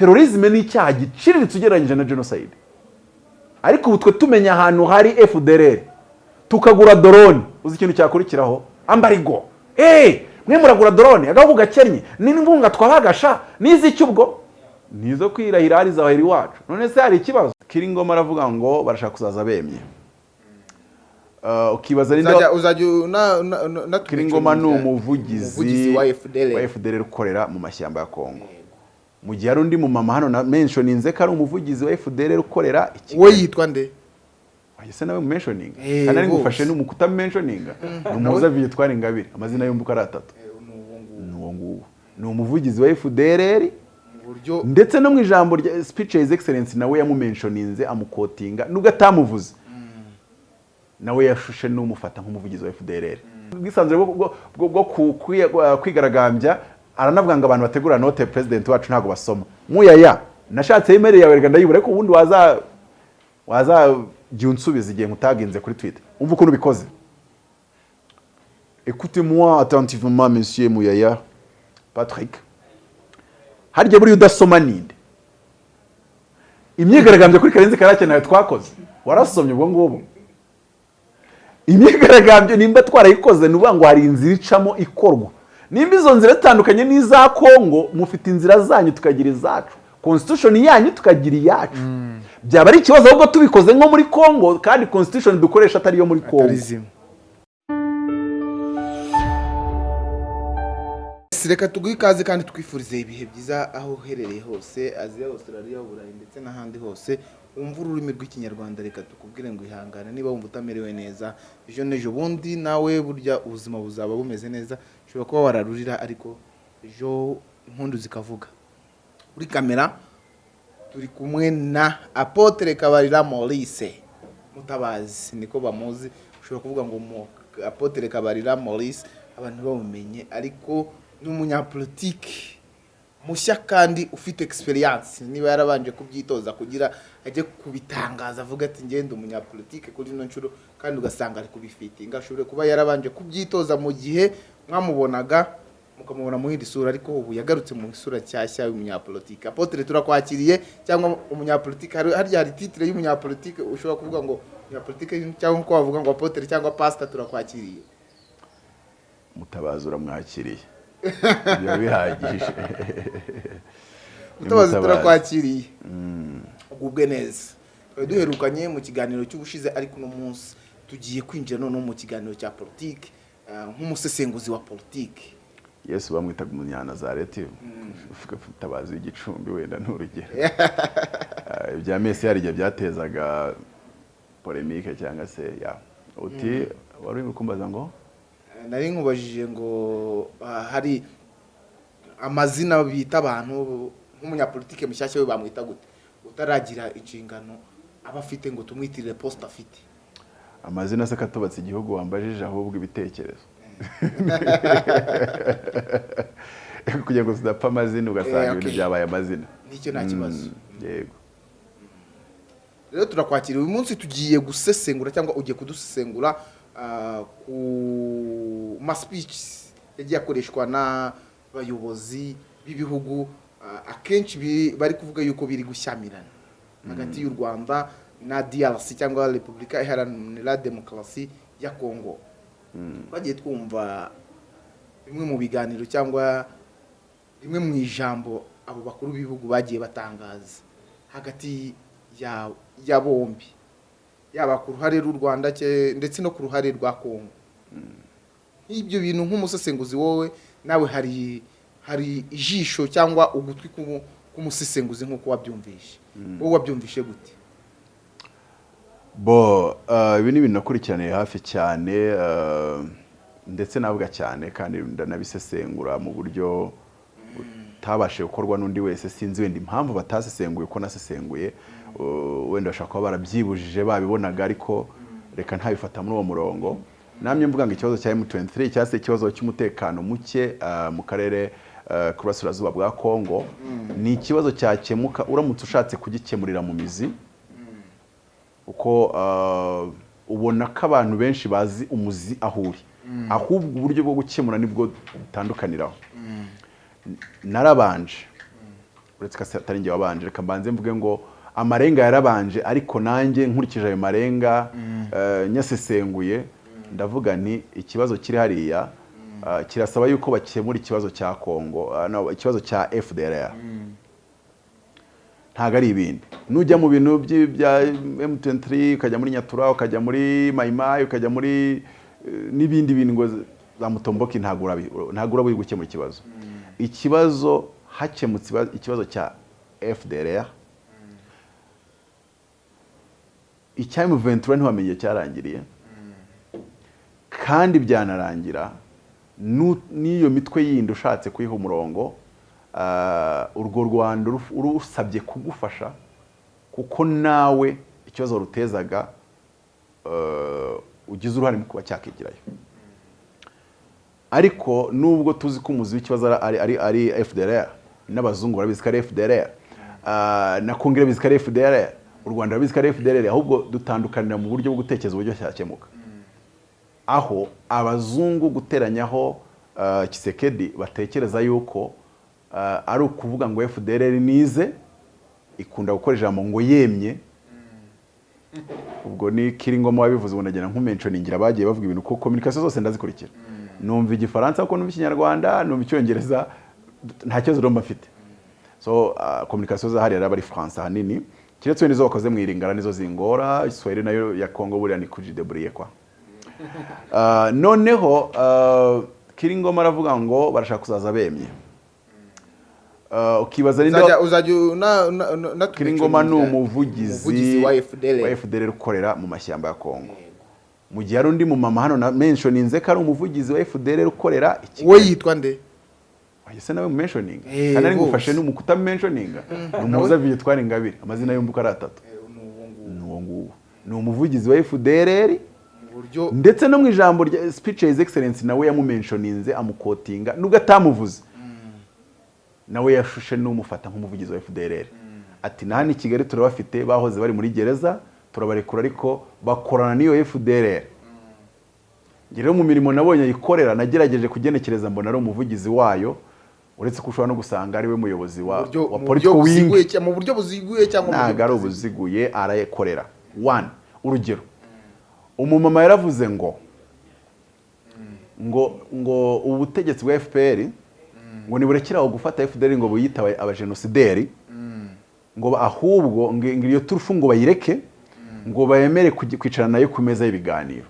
terorizme ni icyaha giciriritse ugereranyije na jenoside ariko ubu twe tumenya ahantu hari fdr tukagura dorone uzi ikintu cyakurikiraho? Ambarigo. Eee mwe muragura dorone agahugu gakennye n'inkunga twabagasha. N'iziki ubwo? Nizo kwirahira hari zawahera iwacu none se hari ikibazo? Kiringoma aravuga ngo barashaka kuzaza bemye Uh, ukibaza ninde kiringoma ni umuvugizi wa FDL ukorera mu mashyamba ya Kongo. Mu gihe hari undi mu mama hano na mentioninze ko ari umuvugizi wa FDL ukorera i we Kigali yitwa nde? Ese nawe mentioning. Eh, kandi ari ngufashe n'umukuta mentioninga ni umuza Victoire Ingabire amazina yombi uko ari atatu. Ni uwo nguwo. Ni umuvugizi wa buryo ndetse no mu ijambo rya speech ya his excellence nawe yamumentioninze amukotinga. Nubwo atamuvuze. Nawe yashushe n'umufata nk'umuvugizi wa FDLR ubwisanzure bwo- kwigaragambya aranavuga ngo abantu bategura note president wacu ntabwo basoma. Muyaya nashatse email yawe reka ndayibura ariko ubundi waza wazajya unsubiza igihe nkutaginze kuri twitter. Umva ukuntu ubikoze. Écoutez-moi attentivement monsieur muyaya. Patrick. Harya buriya udasoma ninde? Imyigaragambyo kuri karenzi karake nawe twakoze. Warasomye ubwo ngubwo imyigaragambyo nimba twarayikoze ni ukuvuga ngo hari inzira icamo ikorwa. Nimba izo nzira zitandukanye n'iza kongo mufite inzira zanyu tukagira izacu. Constitution yanyu tukagira iyacu. Byaba ari ikibazo ahubwo tubikoze nko muri kongo kandi constitution dukoresha atari iyo muri kongo. Reka tuguhe ikaze kandi twifurize ibihe byiza aho uherereye hose aziya australia uburayi ndetse n'ahandi hose. Wumva ururimi rw'ikinyarwanda reka tukubwire ngo ihangane. Niba wumva utamerewe neza ejo n'ejo bundi nawe burya ubuzima buzaba bumeze neza. Ushobora kuba wararurira ariko ejo impundu zikavuga. Kuri kamera turi kumwe na apotre kabarira maurice. Mutabazi niko bamuzi. Ushobora kuvuga ngo mu apotre kabarira maurice abantu bamumenye ariko ni umunyapolitiki mushya kandi ufite experience. Niba yarabanje kubyitoza kugira ajye kubitangaza avuga ati ngende umunyapolitike kuri ino nshuro kandi ugasanga ari kubifitinga ashobora kuba yarabanje kubyitoza mu gihe mwamubonaga mukamubona mu yindi sura ariko ubu yagarutse mu isura nshyashya y'umunyapolitike apotre turakwakiriye cyangwa umunyapolitike harya hari titire y'umunyapolitike ushobora kuvuga ngo umunyapolitike cyangwa ko wavuga ngo apotre cyangwa pastor turakwakiriye. Mutabazi uramwakiriye. Biba bihagije. Mutabazi turakwakiriye. Ugubwe neza. Duherukanye mu kiganiro cy'ubushize ariko uno munsi tugiye kwinjira noneho mu kiganiro cya politiki. Nk'umusesenguzi wa politiki. Yesu bamwitaga umunyanazareti. Uvuga mutabazi w'igicumbi wenda ni urugero Ah, ibya mesi igihe byatezaga polemike cyangwa se ya. Uti wari uri kumbaza ngo? Nari nkubajije ngo ah, hari amazina bita abantu nk'umunyapolitike mushyashya we bamwita gute? Utaragira inshingano aba afite ngo tumwitirire posita afite. Amazina se katubatse igihugu wambajije ahubwo ibitekerezo. Kugira ngo tudapfa amazina ugasanga Eh, ibintu byabaye amazina. Nicyo nta kibazo. Mm, yego. Rero turakwakira uyu munsi tugiye gusesengura cyangwa ugiye kudusesengura ah, ku ma speech yagiye akoreshwa n'abayobozi b'ibihugu ah, akenshi bari kuvuga yuko biri gushyamirana. Hagati y'u rwanda na DRC cyangwa repubulika iharanira demokarasi ya kongo twagiye twumva bimwe mu biganiro cyangwa rimwe mu ijambo abo bakuru b'ibihugu bagiye batangaza. Hagati ya, bombi. Yaba ku ruhare rw'u rwanda ndetse no ku ruhare rwa kongo nk'ibyo bintu nk'umusesenguzi wowe nawe hari hari ijisho cyangwa ugutwi k'umu- k'umusesenguzi nk'uko wabyumvishe. Wowe wabyumvishe gute? Bo uh, ibi ni ibintu nakurikiraniye hafi cyane uh, ndetse navuga cyane kandi ndanabisesengura mu buryo butabashije gukorwa n'undi wese. Sinzi wenda impamvu batasesenguye uko nasesenguye. Uh, wenda bashobora kuba barabyibujije babibonaga ariko reka ntabifata muri uwo murongo. Namye mvuga ngo ikibazo cya M23 cyangwa se ikibazo cy'umutekano muke mu karere uh, ku burasirazuba bwa Kongo. Ni ikibazo cyakemuka uramutse ushatse kugikemurira mu mizi. Uko uh, ubona ko abantu benshi bazi umuzi aho uri ahubwo uburyo bwo gukemura ni bwo butandukaniraho narabanje. Uretse ko atari njye wabanje reka mbanze mvuge ngo amarenga yarabanje ariko nanjye nkurikije ayo marenga eh, nyasesenguye. Ndavuga nti ikibazo kiri hariya ah, kirasaba yuko bakemura ikibazo cya Kongo ikibazo cya FDLR ntabwo ari ibindi. Nujya mu bintu by- bya M23 ukajya muri Nyatura ukajya muri Maimai ukajya muri eh, n'ibindi bintu ngo za Mutomboki ntabwo urabi ntabwo urabi gukemura ikibazo. Ikibazo hakemutse iba- ikibazo cya FDLR icya M23 ntiwamenye cyarangiriye. Kandi byanarangira n'iyo mitwe yindi ushatse kuyiha umurongo ah, urwo rwanda ruf- rusabye kugufasha. Kuko nawe ikibazo rutezaga eh, ugize uruhare mu kuba cyakigirayo. Ariko nubwo tuzi ko umuzi w'ikibazo ari, ari, FDLR n'abazungu barabizi ko ari FDLR ah, na Kongere bizi ko ari FDLR u Rwanda rurabizi ko ari FDLR ahubwo dutandukanira mu buryo bwo gutekereza uburyo cyakemuka. Aho abazungu guteranyaho Kisekedi batekereza yuko ari ukuvuga ngo FDLR nize ikunda gukora ijambo ngo yemye. Ubwo ni Kiringoma wabivuze ubu nagira nkumentioningira bagiye bavuga ibintu kuko communication zose ndazikurikira. Numva igifaransa kuko numva ikinyarwanda numva icyongereza nta kibazo romba mfite. So uh, communication zahari yari ari France ahanini. Kiretse nizo bakoze mu iringara nizo zingora Swahili na yo ya Congo buriya ni kujidebriye kwa Uh, noneho uh, Kiringoma aravuga ngo barashaka kuzaza bemye. Uh, ukibaza ninde uzajya Kiringoma ni umuvugizi wa FDL ukorera mu mashyamba ya Kongo mu gihe hari undi mumama hano na mentioninze ko ari umuvugizi wa FDL ukorera we yitwa nde? Ese nawe mentioning. Eh, kandi ari ngufashe n'umukuta mentioninga ni umuza Victoire Ingabire amazina yombi uko ari atatu. Ni uwo nguwo. Ni umuvugizi wa FDL mu ndetse no mu ijambo rya speech his excellence nawe yamumentioninze amukotinga. Nubwo atamuvuze. Nawe yashushe n'umufata nk'umuvugizi wa FDLR ati na hano i Kigali turabafite bahoze bari muri gereza turabarekura ariko bakorana n'iyo njye rero mu mirimo nabonye ayikorera nagerageje kugenekereza mbona ari umuvugizi wayo uretse ko ushobora no gusanga ari we muyobozi wa, buryo- wa mu buryo buziguye cyangwa ntabwo ari ubuziguye arayikorera one urugero. Umumama yaravuze ngo ngo ngo ubu butegetsi bwa fpr ngo niburekere aho gufata fpr ngo buyita aba- abajenosideri ngo ahubwo iyo turufu ngo bayireke ngo bayemere kwicara na yo ku meza y'ibiganiro.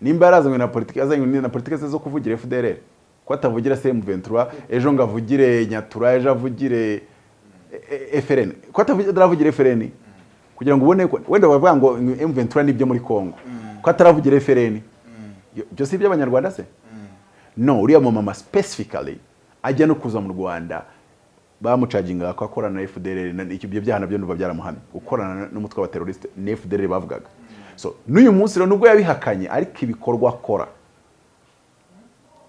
Nimba yarazanywe na politiki yazanywe na politiki zo kuvugira fdr ko atavugira cm23 ejo ngo avugire nyatura ejo avugire E- FRN ko ataravugira FRN kugira ngo ubone wenda bavuga ngo M23 ni byo muri Kongo ko ataravugira FRN Yo- byo si iby'abanyarwanda se? No uriya mumama specifically ajya no kuza mu Rwanda bamucaginga ko akorana na icyo ibyo byaha na byo ndumva byaramuhamye gukorana n'umutwe w'abateroriste ni FDLR bavugaga. So n'uyu munsi rero nubwo yabihakanye ariko ibikorwa akora.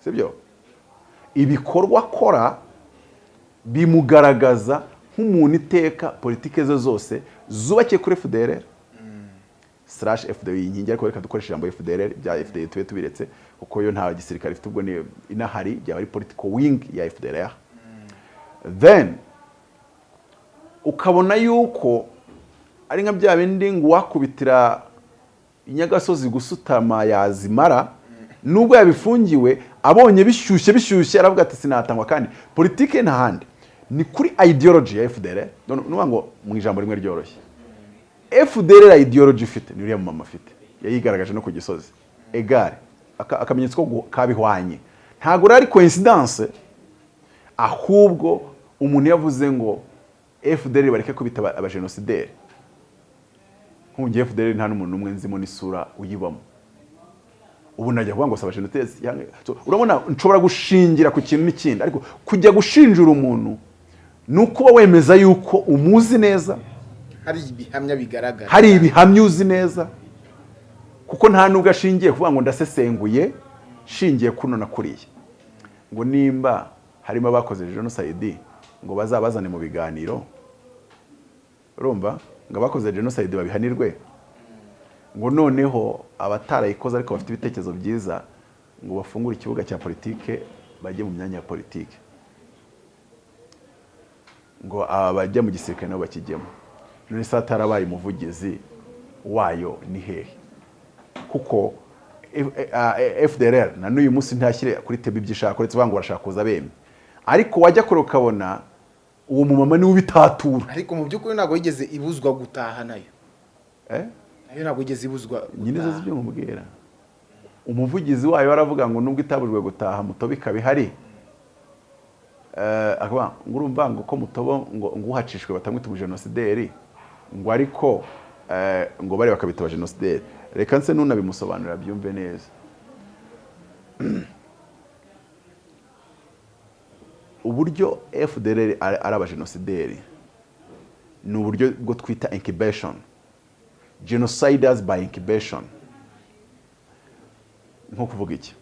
Sibyo? Ibikorwa akora bimugaragaza nk'umuntu iteka politike ze zose zubakiye kuri FDLR slash FDL inkingi ariko reka dukoreshe ijambo FDLR bya FDL tube tubiretse. Kuko yo nta gisirikare ifite ubwo ni inahari byaba ari political wing ya FDLR then ukabona yuko ari nka bya bindi ngo uwakubitira inyagasozi gusutama yazimara nubwo yabifungiwe abonye bishyushye bishyushye aravuga ati sinatangwa kandi. Politike nta handi. Ni kuri ideology ya FDL nuvuga ngo mu ijambo rimwe ryoroshye. FDL ideology ifite ni uriya mama afite. Yayigaragaje no ku gisozi. Egare akamenyetso ko kabihwanye. Ntabwo ari coincidence ahubwo umuntu yavuze ngo FDL bareke kubita aba- abajenosideri nk'ubu FDL nta n'umuntu n'umwe nzimo n'isura uyibamo. Ubu najya kuvuga ngo saba jenoside so, urabona nshobora gushingira ku kintu n'ikindi. Ariko kujya gushinjura umuntu ni ukuba wemeza yuko umuzi neza hari ibihamya bigaragara. hari ibihamya uzi neza kuko nta nubwo ashingiye kuvuga ngo ndasesenguye shingiye kuno na kuriya ngo nimba harimo abakoze jenoside ngo bazabazane mu biganiro urumva? Ngo abakoze jenoside babihanirwe? Ngo noneho abatarayikoze ariko bafite ibitekerezo byiza ngo bafungure ikibuga cya politike bajye mu myanya ya politike. Ngo abajya mu gisirikare nabo bakijyemo. None se hatarabaye umuvugizi wayo ni hehe? Kuko F- ah, FDLR na n'uyu munsi ntashyire kuri tebi ibyo ishaka uretse ngo barashaka kuza bemye ariko wajya kure ukabona uwo mumama ni we ubitatura. Ariko mu by'ukuri ntabwo yigeze ibuzwa gutaha na yo. Eh? na yo ntabwo yigeze ibuzwa nyine zo zibyo nkubwira umuvugizi wayo aravuga ngo nubwo itabujwe gutaha mutobo ikaba ihari. Eh, ngo urumva ngo ko mutobo ngo uhacishwe batamwita umujenosideri ngo ariko eh, ngo bari bakabita abajenosideri reka nse nunabimusobanurira byumve neza. Uburyo ari ari abajenosideri ni uburyo bwo twita incubation. Genociders by incubation. Nko kuvuga iki?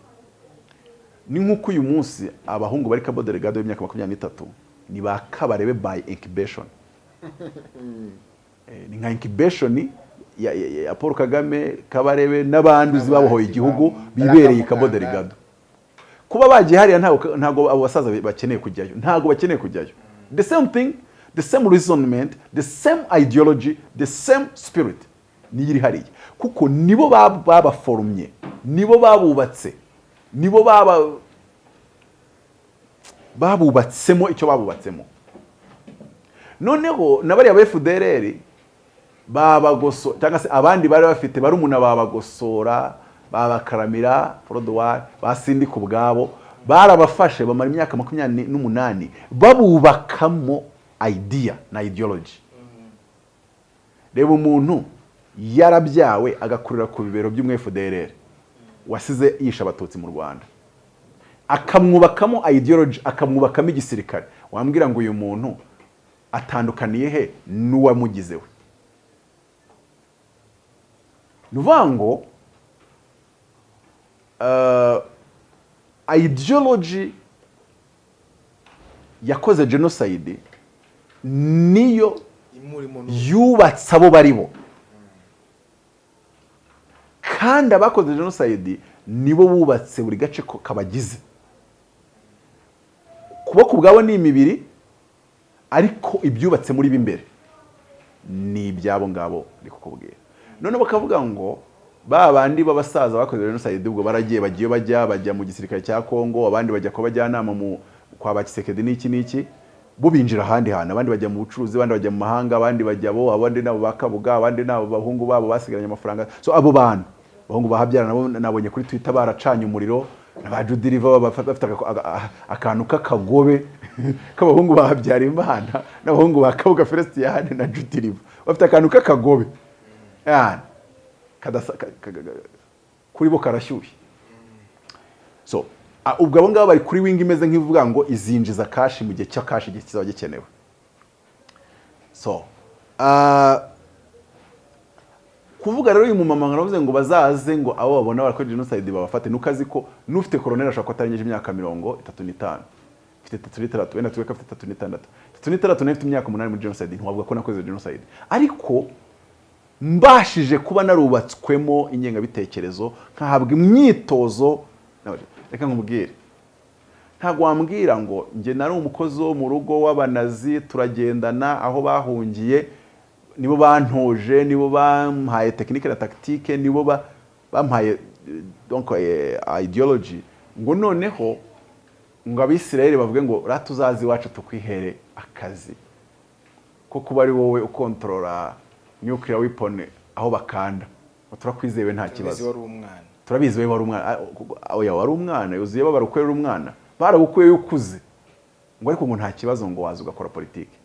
Ni nk'uko uyu munsi abahungu bari kabo delegado y'imyaka makumyabiri n'itatu ni ba kabarebe by incubation. Eh, ni nka incubation ya, paul kagame kabarebe n'abandi uzi babohoye igihugu bibereye i delegado kuba bagiye hariya ntabwo abo basaza bakeneye kujyayo ntabwo bakeneye kujyayo. The same thing the same reasonment the same ideology the same spirit niyo iri hariya. Kuko nibo bab- babaforumye nibo babubatse nibo baba babubatsemo icyo babubatsemo. Noneho na bariya ba FDLR babagoso cyangwa se abandi bari bafite barumuna babagosora babakaramira forodowari basindika ubwabo barabafashe bamara imyaka makumyabiri n'umunani babubakamo idea na ideology. Reba umuntu yarabyawe agakurira ku bibero by'umwefuderere wasize yishe abatutsi mu rwanda. Akamwubakamo ideology akamwubakamo igisirikare. Wambwira ngo uyu muntu atandukaniye he? N'uwamugize we ni ukuvuga ngo uh, ideology yakoze genocide niyo yubatse abo bari bo. Kandi abakoze genocide nibo bubatse buri gace kabagize. Kuboko ubwabo ni imibiri ariko ibyubatse muri bo imbere ni ibyabo ngabo ndi kukubwira none bakavuga ngo ba bandi b'abasaza bakoze genocide ubwo baragiye bagiye bajya bajya mu gisirikare cya Kongo abandi bajya kuba bajyanama mu kwa bakisekedi n'iki n'iki bo binjira ahandi hantu. Abandi bajya mu bucuruzi abandi bajya mu mahanga abandi bajya bo abandi nabo bakabuga abandi nabo bahungu babo basigaranye amafaranga. So abo bantu abahungu bahabyara nabo nabonye kuri twitter baracanye umuriro ba Judy Riva bafite aka- aka- akantu k'akagobe k'abahungu bahabyara imana n'abahungu ba Kabuga Felician na Judy Riva bafite akantu k'akagobe. Kuri bo karashyushye so ubwo abo ngabo bari kuri wing imeze nk'ivuga ngo izinjiza kashi mu gihe cya kashi kizaba gikenewe so kuvuga rero uyu mumama aravuze ngo bazaze ngo abo babona barakora genocide babafate nuko azi ko n'ufite koroneri ashobora kuba atarengeje imyaka mirongo itatu n'itanu mfite itatu n'itandatu wenda tuwe ko afite itatu n'itandatu itatu n'itandatu na yo ifite imyaka umunani muri genocide ntiwavuga ko nakoze genocide ariko mbashije kuba narubatswemo ingengabitekerezo nkahabwa imyitozo. Reka nkubwire. Ntabwo wambwira ngo njye nari umukozi wo mu rugo w'abanazi turagendana aho bahungiye nibo bantoje nibo bampaye tekinike na tactique nibo ba- bampaye eh, ideology. Ngo noneho ngo abisirayeli bavuge ngo rata uzazi iwacu tukwihere akazi ko kuba ari wowe ukontorora nuclear weapon aho bakanda. Turakwizewe nta kibazo. turabizi we wari umwana. Ah, oya wari umwana. Yuzuye yari umwana. Baragukuye ukuze ngo ariko ngo nta kibazo ngo waza ugakora politiki.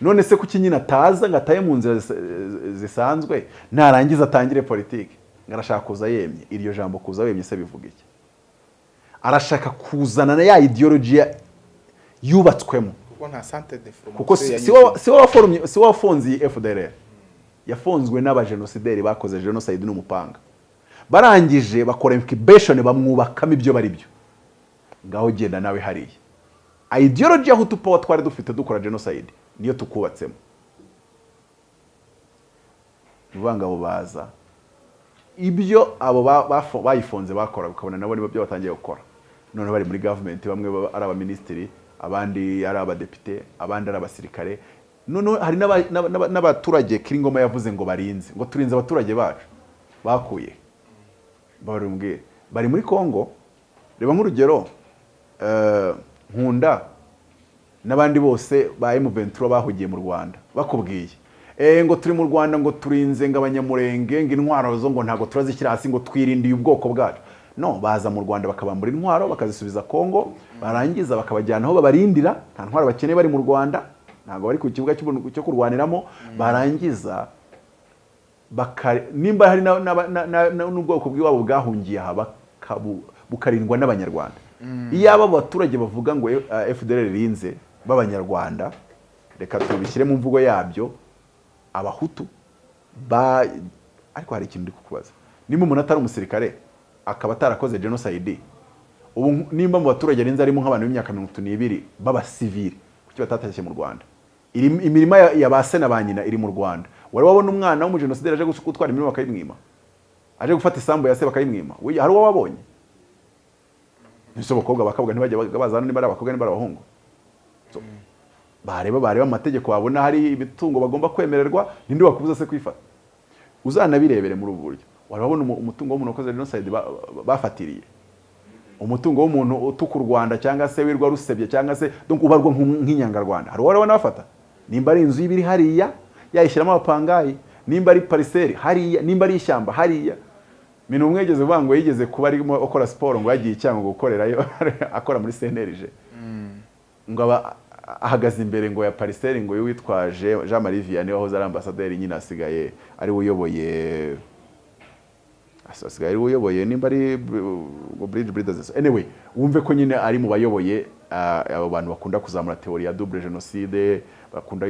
None se kuki nyine ataza ngo ataye mu nzira zis- zisanzwe? Narangiza atangire politiki. Ngo arashaka kuza yemye. Iryo jambo kuza wemye se bivuga iki? Arashaka kuzana na ya ideology yubatswemo. Kuko si- wowe- wafunze iyi FDLR yafunzwe n'abajenosideri bakoze genocide n'umupanga. Barangije bakora incubation bamwubakamo ibyo bari byo. Ngaho genda nawe hariya. Ideology ya hutu power twari dufite dukora genocide niyo tukubatsemo. Abo baza. Ibyo abo bayifunze bakora ukabona nabo nibo byo batangiye gukora. None bari muri gavumenti bamwe ari abaminisitiri abandi ari abadepite abandi ari abasirikare. Noneho hari n'aba- n'aba- n'aba- n'abaturage kiringoma yavuze ngo barinze ngo turinze abaturage bacu. Bakuye. Barumbwire bari muri congo. Reba nk'urugero eh, nkunda n'abandi bose ba M23 bahugiye mu Rwanda. Bakubwiye. Eh ngo turi mu Rwanda ngo turinze ngo abanyamurenge ngo intwaro zo ngo ntago turazishyira hasi ngo twirindiye ubwoko bwacu. No baza mu Rwanda bakabambura intwaro bakazisubiza Kongo barangiza bakabajyana aho babarindira. Nta ntwaro bakeneye bari mu Rwanda. Ntago bari ku kibuga cyo kurwaniramo barangiza nimba hari n'ubwoko bw'iwabo bwahungiye aha bukarindwa n'abanyarwanda. Iyo aba abaturage bavuga ngo eh, fdr rinze b'abanyarwanda reka tubishyire mu mvugo yabyo abahutu ba ariko hari ikintu ndi kukubaza. Nimba umuntu atari umusirikare akaba atarakoze genocide ubu nimba mu baturage arinze harimo nk'abantu b'imyaka mirongo itatu n'ibiri b'abasivili kuki batatashye mu rwanda? Imirima ya, ba se na ba nyina iri mu rwanda. Wari wabona umwana w'umujenosideri aje gutwara imirima bakayimwima aje gufata isambu ya se bakayimwima hari uwo wabonye? Ese abakobwa bakavuga ntibajya bazana niba ari abakobwa niba ari abahungu bareba bareba amategeko babona hari ibitungo bagomba kwemererwa ninde wakubuza se kwifata? Uzanabirebere muri ubu buryo. Umu- umutungo w'umuntu wakoze ba- bafatiriye? Umutungo w'umuntu utuka u Rwanda cyangwa se wirwa rusebye cyangwa se ubarwa nk'inyangarwanda. Hari uwarabona bafata? Nimba ari inzu y'ibiri hariya yayishyiramo abapangayi. Nimba ari pariseri hariya. Nimba ari ishyamba hariya. Mintu umwe yigeze uvuga ngo yigeze kuba arimo akora siporo ngo yagiye icyango gukorerayo akora muri CNLG ngo aba ahagaze imbere ngo ya pariseri ngo witwaje Jean Marie Vianney wahoze ari ambasaderi nyine asigaye ari uyoboye asigaye ari uyoboye. Nimba ari Bridge Builders anyway wumve ko nyine ari mu bayoboye ah, abo bantu bakunda kuzamura teori ya double genocide bakunda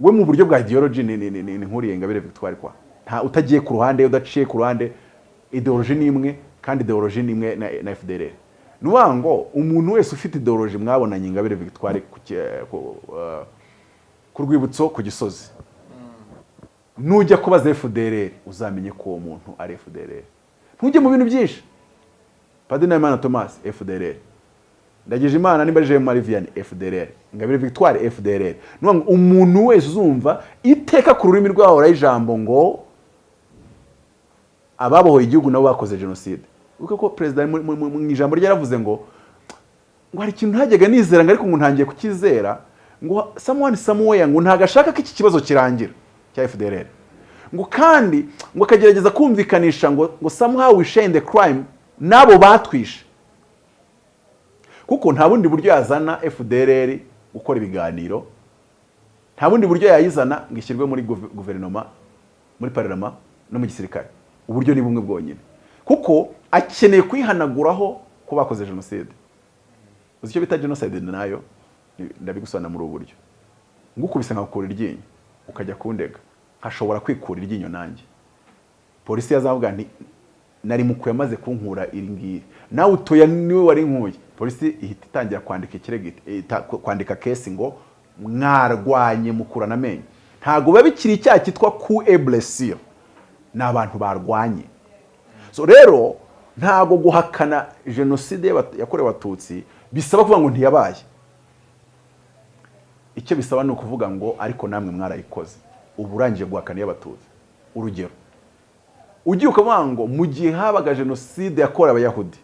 we mu buryo bwa ideology ni nkuriye Ingabire Victoire kwa. Nta utagiye ku ruhande udaciye ku ruhande ideology ni imwe kandi ideology ni imwe na, FDLR ni ngo umuntu wese ufite ideology mwabonanye Ingabire Victoire ku, uh, rwibutso ku gisozi. Nujya kubaza FDLR uzamenye ko uwo muntu ari FDLR ntujye mu bintu byinshi. Padiri Nahimana Thomas FDLR ndagije imana nimba Jean Marie Vianney FDLR Ingabire Victoire ngo umuntu wese uzumva iteka ku rurimi rwabo ijambo ngo ababohoye igihugu nabo bakoze jenoside. Wibuke ko perezida mu- ijambo rye yaravuze ngo ngo hari ikintu ntajyaga nizera ngo ariko ngo ntangiye kukizera ngo someone somewhere ngo ntago ashaka ko iki kibazo kirangira cya FDLR ngo kandi ngo akagerageza kumvikanisha ngo ngo in the crime n'abo batwishe. Kuko nta bundi buryo yazana FDLR gukora ibiganiro. Nta bundi buryo yayizana ngo ishyirwe muri guve- guverinoma muri parlement no mu gisirikare. Uburyo ni bumwe bwonyine. Kuko akeneye kwihanaguraho ko bakoze jenoside. Uzi icyo bita genocide na yo? Ndabigusobanura muri ubu buryo. Ngukubise nkakura iryinyo ukajya kundega. Nkashobora kwikura iryinyo nanjye. Polisi yazavuga nari mukuye amaze kunkura iri ngiri. Nawe utoya ni we wari nkuye. Polisi ihita itangira kwandika ikirego kwandika kesi ngo mwarwanye mukurana amenyo. Ntabwo biba bikiri icyaha cyitwa ku eblesir ni abantu barwanye. So rero ntabwo guhakana jenoside yakorewe abatutsi bisaba kuvuga ngo ntiyabaye. Icyo bisaba ni ukuvuga ngo ariko namwe mwarayikoze. Ubu urangije guhakana iy'abatutsi. Urugero. Ugiye ukavuga ngo mu gihe habaga jenoside yakorewe abayahudi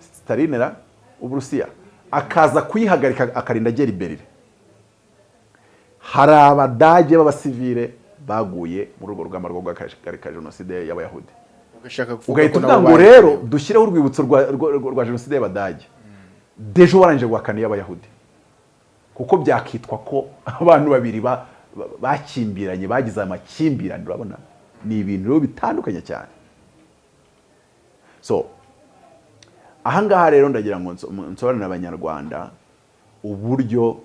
stalinera uburusiya. Akaza kuyihagarika akarinda agera iberire hari abadage b'abasivile baguye muri urwo rugamba rwo guhagarika jenoside y'abayahudi. Ugahita uvuga ngo rero dushyireho urwibutso rwa, jenoside y'abadage. Dejo warangije guhakana iy'abayahudi. Kuko byakitwa ko abantu babiri ba- ba- bakimbiranye bagize amakimbirane urabona? Ni ibintu bitandukanye cyane. So ahangaha rero ndagira ngo nso- nsobanurire abanyarwanda uburyo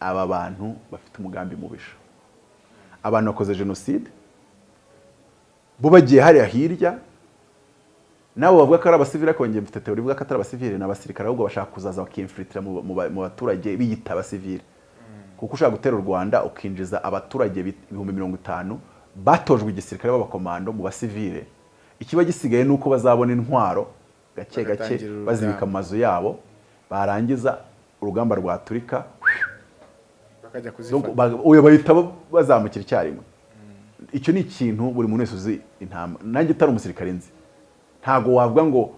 aba bantu bafite umugambi mubisha. Abantu bakoze jenoside bo bagiye hariya hirya nabo bavuga ko ari abasivili ariko njye mfite teori ivuga ko atari abasivili ni abasirikare ahubwo bashaka kuzaza bakimfilitira mu, mu, ba- mu baturage biyita abasivili kuko ushaka gutera u rwanda ukinjiza abaturage bi- ibihumbi mirongo itanu batojwe igisirikare b'abakomando mu basivile. Ikiba gisigaye ni uko bazabona intwaro gake gake bazibika mu mazu yabo barangiza urugamba rwaturika. Oya bahita ba- bazamukira icyarimwe. Icyo ni ikintu buri muntu wese uzi intama. Nanjye utari umusirikare nzi. Ntabwo wavuga ngo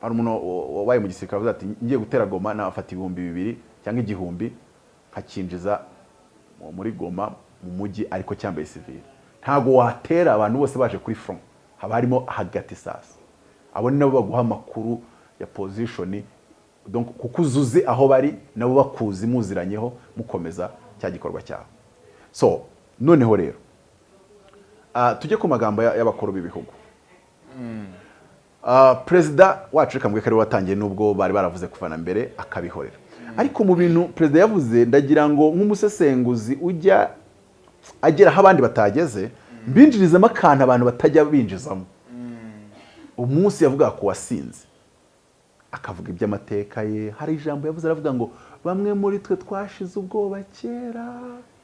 hari umuntu wa- wabaye mu gisirikare avuga ati ngiye gutera goma nafata ibihumbi bibiri cyangwa igihumbi nkakinjiza mu- muri goma mu mujyi ariko cyambaye sivile ntabwo watera abantu bose baje kuri front. Haba harimo hagati sasa. Abo ni nabo baguha amakuru ya donc kuko uzuze aho bari nabo bakuzi muziranyeho mukomeza cya gikorwa cyabo. So noneho rero ah, tujye ku magambo ya- y'abakuru b'ibihugu. Ah, perezida wacu reka mbwe ko ari we watangiye nubwo bari baravuze kuva na mbere akabihorera. Ariko mu bintu perezida yavuze ndagira ngo nk'umusesenguzi ujya agera aho abandi batageze mbinjirizamo akantu abantu batajya binjizamo. Umunsi yavuga ku wasinze. Akavuga iby'amateka ye. Hari ijambo yavuze aravuga ngo bamwe muri twe twashize ubwoba kera.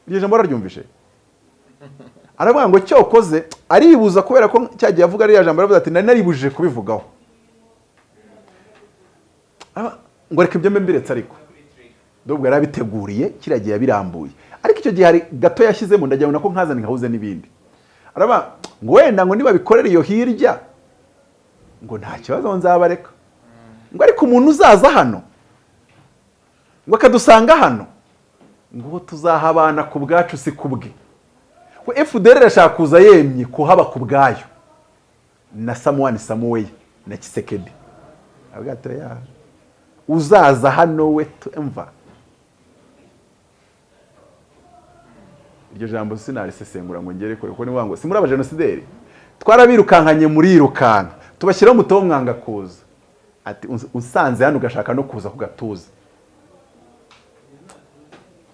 Iryo jambo araryumvishe aravuga ngo cyokoze. Aribuza kubera ko cyagiye avuga ariya jambo aravuga ati nari naribujije kubivugaho. Ngo reka ibyo mbiretse ariko. Nubwo yari abiteguriye kiriya gihe yabirambuye. Ariko icyo gihe hari gato yashyizemo ndagira ngo nako nkazane nkahuze n'ibindi. Aravuga ngo wenda ngo nibabikorere iyo hirya. Ngo nta kibazo nzabareka. Ngo ariko umuntu uzaza hano ngo akadusanga hano ngo uwo tuzahabana ku bwacu si ku bwe. Ngo FDR irashaka kuza yemye kuhaba ku bwayo. Na Samuel Samuel na Kisekedi uzaza hano we tumva iryo jambo sinarisesengura ngo ngere kure kuko ni ngo si muri abajenosideri twarabirukankanye murirukanka tubashyiraho umutobe mwanga kuza. Ati "Uns- usanze hano ugashaka no kuza ku gatuza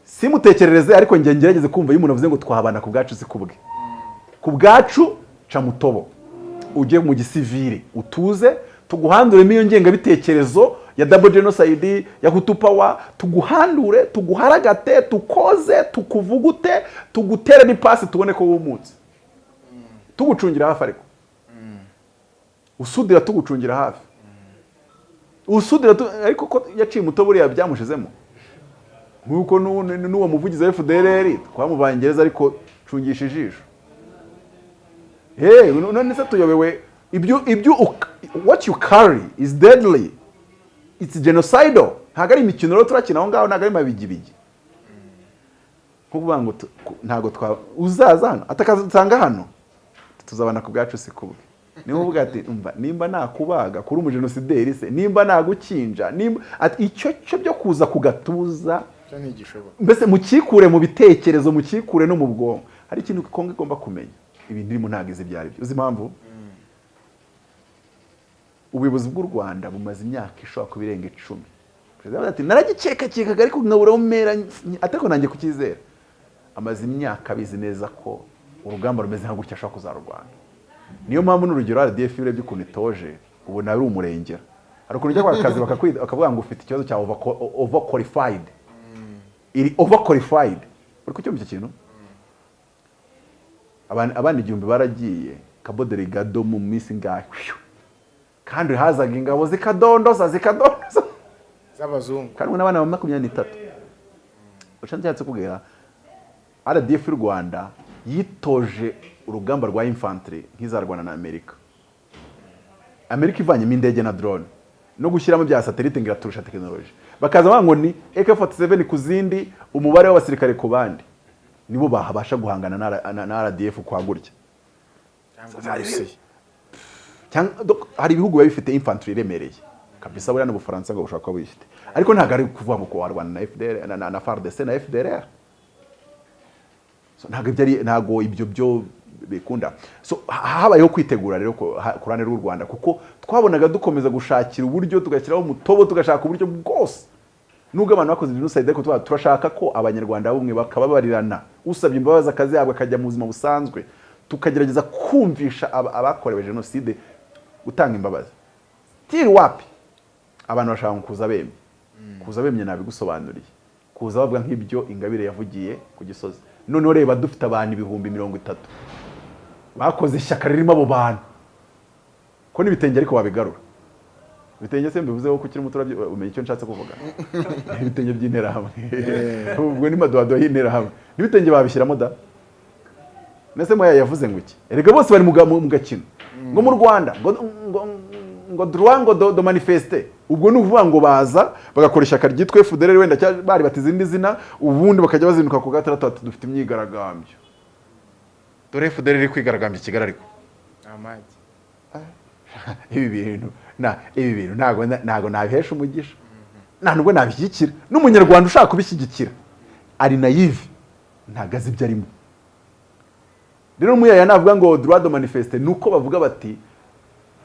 simutekerereze ariko njye ngerageze kumva iyo umuntu avuze ngo twahabana ku bwacu si ku bwe ku bwacu ca mutobo. Ujye mu gisivire utuze tuguhanduremo iyo ngengabitekerezo ya double genocide ya hutu power tuguhandure tuguharagate tukoze tukuvugute tugutere n'ipasi tubone ko wumutse. Tugucungira hafi ariko. Usudira tugucungira hafi. Usudira ariko ko yaciye umuto buriya byamushizemo. Nk'uko n'uwo muvugizi wa FDLR twamuvanye gereza ariko cungisha ijisho. Hey none se tuyobewe? Ibyo ibyo what you carry is deadly. It's genocidal. Ntabwo ari imikino rero turakina aho ngaho ntabwo ari mabigibigi nko kuvuga ngo ntabwo twa uzaza hano? Atakazasanga hano? Tuzabana ku bwacu si kubwe. Niho uvuga ati umva nimba nakubaga kuri umujenosideri se nimba nagukinja nimba ati icyo cyo byo kuza ku gatuza mbese mukikure mu bitekerezo mukikure no mu bwonko. Hari ikintu kongo igomba kumenya. Ibintu irimo ntabwo izi ibyo ari byo. Uzi impamvu? Ubuyobozi bw'u rwanda bumaze imyaka ishobora kuba irenga icumi. Perezida ati naragikekakekaga ariko nkabura mpera ariko nanjye kucyizera amaze imyaka abizi neza ko urugamba rumeze nka gutya ashobora kuzarurwana niyo mpamvu n'urugero RDF urebye ukuntu itoje ubona ari umurengera. Hari ukuntu ujya kwa kazi bakakwita- bakavuga ngo ufite ikibazo cya over qualified iri over qualified uri kucyumva icyo kintu? Abandi igihumbi baragiye Cabo Delgado mu minsi Phew. Kandi hazaga ingabo zikadondoza zikadondoza. Z'abazungu. Kandi n'abana ba makumyabiri n'itatu. Uca nshatse kubwira RDF y'u Rwanda yitoje urugamba rwa infantry nk'izarwana na Amerika. Amerika ivanyemo indege na drone. No gushyiramo bya satellite ngo iraturusha tekinoloji bakaza bavuga ngo ni AK47 ku zindi umubare w'abasirikare ku bandi. Nibo babasha guhangana na, na, na RDF kwa gutya cyangwa n'uburusiya cyangwa dok- hari ibihugu biba bifite infantry iremereye kabisa buriya n'ubufaransa ngo bushobora kuba buyifite. Ariko ntabwo ari kuvuga ngo warwana na FDR na, FARDC na FDLR so, ntabwo ibyo ari ntabwo ibyo byo bikunda. Habayeho kwitegura rero ku ha- ku ruhande rw'u Rwanda kuko twabonaga dukomeza gushakira uburyo tugashyiraho umutobo tugashaka uburyo bwose. Nubwo abantu bakoze genocide ariko turashaka ko abanyarwanda bumwe bakababarirana. Usabye imbabazi akazihabwa akajya mu buzima busanzwe. Tukagerageza kumvisha aba- abakorewe jenoside gutanga imbabazi. Tiri wapi? Abantu bashaka kuza bemye. Kuza bemye nabigusobanuriye. Kuza bavuga nk'ibyo ingabire yavugiye ku gisozi. Noneho reba dufite abantu ibihumbi mirongo itatu. Bakoze ishyaka ririmo abo bantu. Ko n'ibitenge ariko wabigarura ibitenge se mbivuzeho ko ukiri muto umenya icyo nshatse kuvuga ibitenge by'interahamwe. Ubwo ni madodo y'interahamwe. N'ibitenge babishyiramo da? Mbese moya yavuze ngo iki? Erega bose bari mu ga- mu mu gakino. Ngo mu rwanda ngo ngo ngo do, manifeste. Ubwo ni ukuvuga ngo baza bagakora ishyaka ryitwa FDLR wenda bari bati izindi zina ubundi bakajya bazinduka ku gatandatu dufite imyigaragambyo. Dore FDLR iri kwigaragambya i Kigali ariko. Amagi. Ibi bintu na ibi bintu ntago nabihesha umugisha. Nta nubwo nabishyigikira. N'umunyarwanda ushaka kubishyigikira. Ari naive ntago azi ibyo arimo. Rero muyaya navuga ngo de manifeste ni uko bavuga bati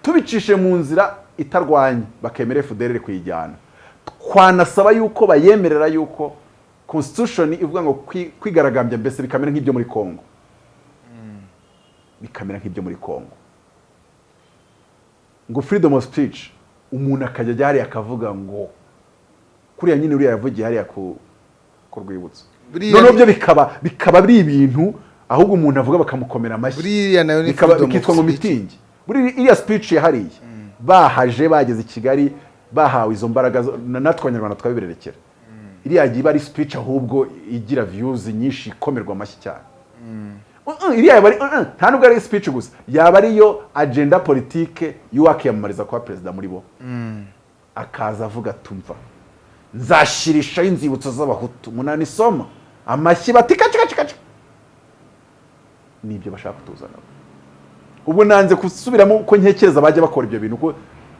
tubicishe mu nzira itarwanya bakemera FDLR kuyijyana twanasaba yuko bayemerera yuko constitution ivuga ngo kwi- kwigaragambya mbese bikamera nk'ibyo muri Congo. Bikamera nk'ibyo muri Congo. Ngo freedom of speech umuntu akajya ajya hariya akavuga ngo kuriya nyine uriya yavugiye hariya ku rwibutso. Noneho byo bikaba bikaba ari ibintu ahubwo umuntu avuga bakamukomera amashyi. Bikitwa ngo mitingi. Iriya speech yahariye. Bahaje bageze i kigali bahawe izo mbaraga natwe abanyarwanda twabibererekera iriya gihe iba ari speech ahubwo igira views nyinshi ikomerwa amashyi cyane. Uh-uh, iriya yaba ari nta nubwo ari speech gusa. Yaba ariyo agenda politike y'uwakiyamamariza kuba perezida muri bo. Akaza avuga tumva nzashyirishaho inzibutso z'abahutu munani soma amashyi bati kaci kaci kaci ni byo bashaka kutuzana. Ubwo nanze gusubiramo uko ntekereza bajya bakora ibyo bintu ko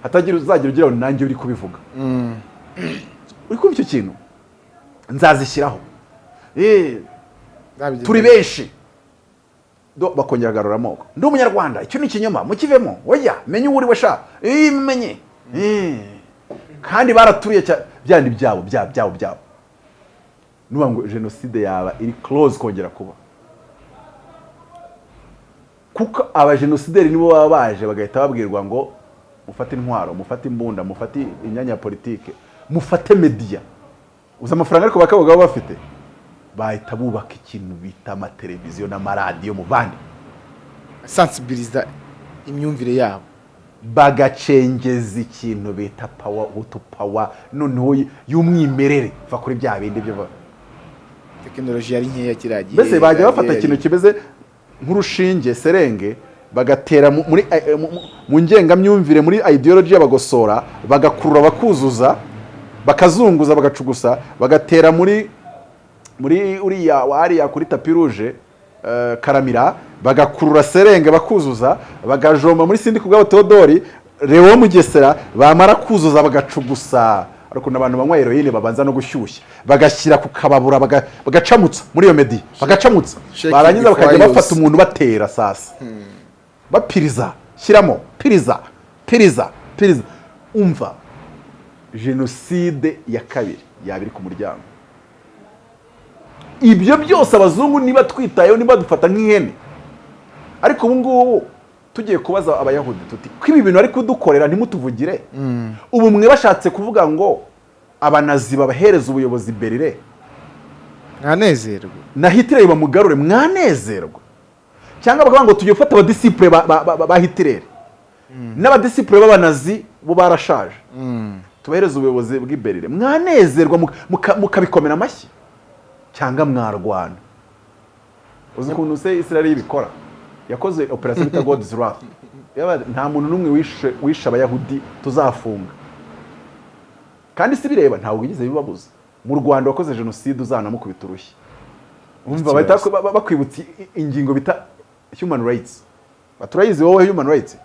hatagira uzagira ugira ngo nanjye uri kubivuga. Uri kumva icyo kintu? Nzazishyiraho. Eh, turi benshi. Do- bakongera agarura amoko. Ndi umunyarwanda icyo ni ikinyoma mukivemo. Oya menye uwo uri we sha. Eh, menye. Eh. kandi baraturiye byandi byabo byabo byabo byabo. Nuba ngo jenoside yaba iri close kongera kuba. Kuko abajenosideri nibo baba baje bagahita babwirwa ngo mufate intwaro mufate imbunda mufate imyanya ya politike mufate media. Uzi amafaranga ariko bakabaga baba bafite bahita bubaka ikintu bita amateleviziyo n'amaradiyo mu bandi. Sensibiliza imyumvire yabo. Bagacengeza ikintu bita pawa hutu pawa noneho y'umwimerere. Va kuri bya bindi byo tekinoloji yari nkeya kiriya gihe. Mbese bajya bafata ikintu kimeze nk'urushinge serenge bagatera muri eh, mu- ngengamyumvire muri ideology y'abagosora bagakurura bakuzuza bakazunguza bagacugusa bagatera muri muri uriya wariya kuri tapi ruje eh, karamira bagakurura serenge bakuzuza bagajomba muri sindi kubwabo Theodori Leo Mugesera bamara kuzuza bagacugusa. Ariko n'abantu banywa heroine babanza no gushyushya. Bagashyira ku kababura baga- bagacamutsa muri iyo medi. Bagacamutsa. barangiza bakajya bafata umuntu batera sasa. Bapiriza. Shyiramo. Piriza. Piriza. Piriza. Umva. Jenoside ya kabiri yaba iri ku muryango. Ibyo byose abazungu niba twitayeho niba dufata nk'ihene. Ariko ubu ngubu tugiye kubaza abayahudi tuti ko ibi bintu ari kudukorera ntimutuvugire? Ubu mwe bashatse kuvuga ngo abanazi babahereza ubuyobozi berire mwanezerwa na hitireri bamugarure mwanezerwa cyangwa bakavuga ngo tugiye gufata abadisipure ba, hitireri n'abadisipure b'abanazi bo barashaje. Tubahereze ubuyobozi bw'iberire mwanezerwa muka- muka- mukabikomera amashyi. Cyangwa mwarwana. Uzi ukuntu se israel ibikora? Yakoze operasiyo bita god's wrath. Nta muntu n'umwe wishe abayahudi tuzafunga. Kandi si bireba ntabwo wigeze bibabuza. Mu rwanda wakoze jenoside uzanamukubita urushyi. Umva bakwibutsa ingingo bita human rights. Baturayizi wowe human rights.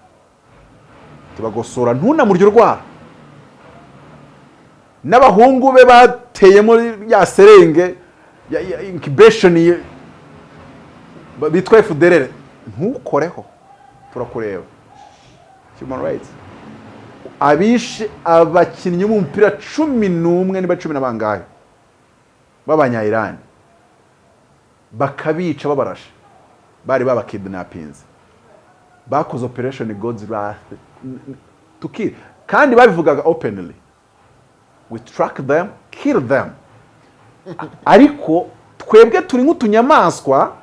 Tubagosora ntunamurye urwara. N'abahungu be bateyemo ya serenge ya, ba- bitwa FDLR ntukoreho. Turakureba. Human rights. Abishe abakinnyi b'umupira cumi n'umwe niba cumi na bangahe? B'abanyayirani. Bakabica babarashe. Bari babakidnapinze bakoze operation god's wrath. To kill kandi babivugaga openly. We track them kill them. Ariko twebwe turi nk'utunyamaswa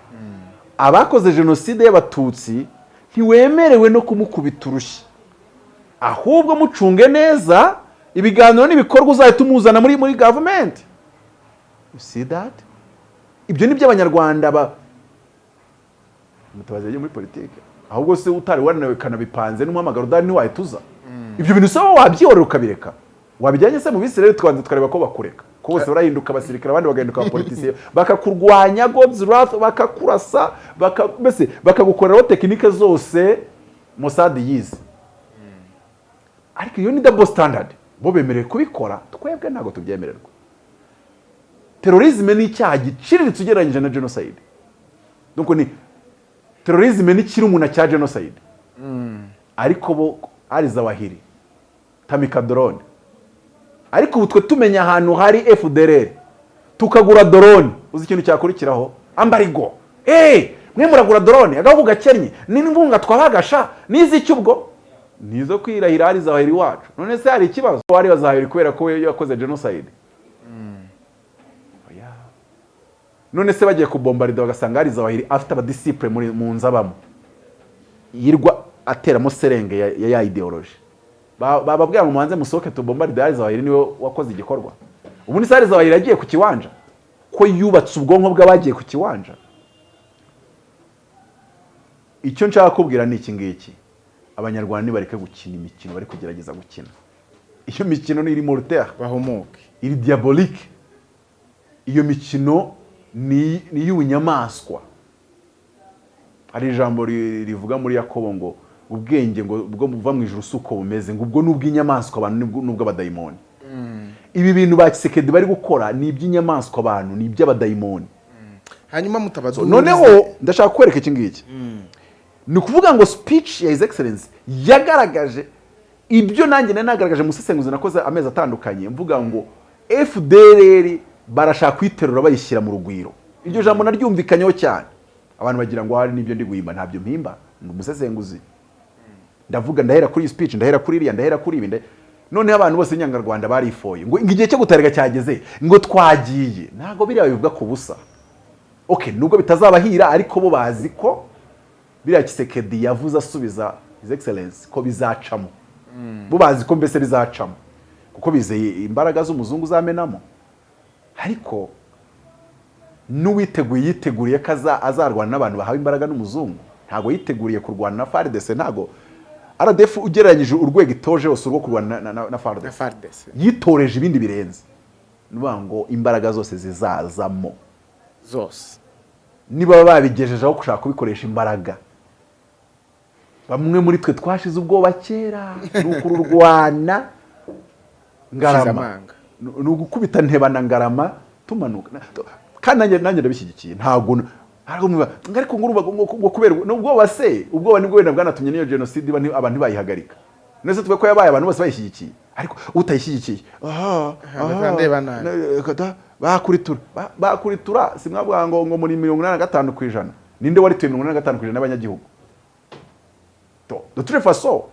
abakoze jenoside y'abatutsi ntiwemerewe no kumukubita urushyi. Ahubwo mucunge neza ibiganiro n'ibikorwa uzahita umuzana muri muri gavumenti you see that? Ibyo ni byo abanyarwanda ba mutabazi muri politiki. Ahubwo se utari wananiwe kanabipanze n'umuhamagaro udahari ntiwahita uza. Ibyo bintu usaba wabyihorera ukabireka. Wabijyanye se mu rero tukabanza tukareba ko bakureka. Ko bose barahinduka abasirikare abandi bagahinduka abapolitisiye. Bakakurwanya god's wrath bakakurasa baka, mbese bakagukoreraho tekinike zose Mossad yize. Ariko iyo ni double standard bo bemerewe kubikora twebwe ntabwo tubyemererwa. Terorizme ni icyaha giciriritse ugereranyije na genocide. Donc ni terorizme ni kirumuna cya genocide. Ariko bo ari zawahiri tamika drone ariko ubu twe tumenya ahantu hari FDLR tukagura drone. Uzi ikintu cyakurikiraho? Ambarigo eh mwe muragura drone. Agahugu gakennye n'ingunga twabagasha. Nizi icyo ubwo? Nizo kwirahira ari zawahiri wacu. None se hari ikibazo wari bazahiri kubera ko yakoze genocide? Oya. none se bagiye kubombarida bagasanga hari zawahiri afite abadisipure muri mu nzu abamo yirwa ateramo serenge ya ya, Ba- bababwira ngo mubanze musohoke tubombaride hari zawahiri ni we wakoze igikorwa. Ubundi se hari zawahiri yagiye ku kiwanja ko yubatse ubwonko bw'abagiye ku kiwanja. Icyo nshaka kubwira ni iki ngiki? Abanyarwanda nibareke gukina imikino bari kugerageza gukina. Iyo mikino ni iri mortere bahumuke iri diabolike iyo mikino ni iy'ubunyamaswa. Hari ijambo ri- rivuga muri yakobo ngo ubwenge ngo bwo buva mu ijuru si uko bumeze ngo ubwo ni ubw'inyamaswa abantu n'ubw'abadayimoni ibi bintu ba kisekedi bari gukora ni iby'inyamaswa abantu ni iby'abadayimoni. Hanyuma mutabazi So, noneho ndashaka kwereka iki ngiki. Ni ukuvuga ngo speech ya his excellence yagaragaje ibyo nanjye nari nagaragaje mu isesenguzi nakoze amezi atandukanye. Mvuga ngo fdr barashaka kuyiterura bayishyira mu rugwiro. Iryo jambo naryumvikanyeho cyane. Abantu bagira ngo hari n'ibyo ndi guhimba ntabyo mpimba. Ni umusesenguzi. Ndavuga ndahera kuri iyi speech ndahera kuri iriya ndahera kuri ibi noneho abantu bose b'inyangarwanda barifoye. Ngo igihe cyo gutarika cyageze ngo twagiye. Ntabwo biriya bivuga ku busa. Okay nubwo bitazabahira ariko bo bazi ko biriya kisekedi yavuze asubiza his excellence ko bizacamo. Bo bazi ko mbese bizacamo. Kuko bizeye imbaraga z'umuzungu zamenamo. Ariko n'uwiteguye yiteguriye ko aza- azarwana n'abantu bahawe imbaraga n'umuzungu ntabwo yiteguriye kurwana na FARDC ntabwo RDF ugereranyije urwego itoje hose urwo kurwana na, na, na FARDC na fardese yitoreje ibindi birenze. Ni ukuvuga ngo imbaraga zose zizazamo. Zose. Niba babigejeje aho gushaka kubikoresha imbaraga. Bamwe muri twe twashize ubwoba kera ni ukururwana. Ngarama. Ni ugukubita ntebana ngarama tumanuka. Kandi nanjye ndabishyigikiye. Ntabwo ariko mwiba- ngo kubera ubwoba se? Ubwoba ni bwo wenda bwanatumye n'iyo jenoside abantu ntibayihagarika. Nese twe ko yabaye abantu bose bayishyigikiye. Ariko utayishyigikiye kada- bakuritura Ba- bakuritura si mwavuga ngo ngo muri mirongo inani na gatanu ku ijana. Ninde warituye mirongo inani na gatanu ku ijana y'abanyagihugu toute façon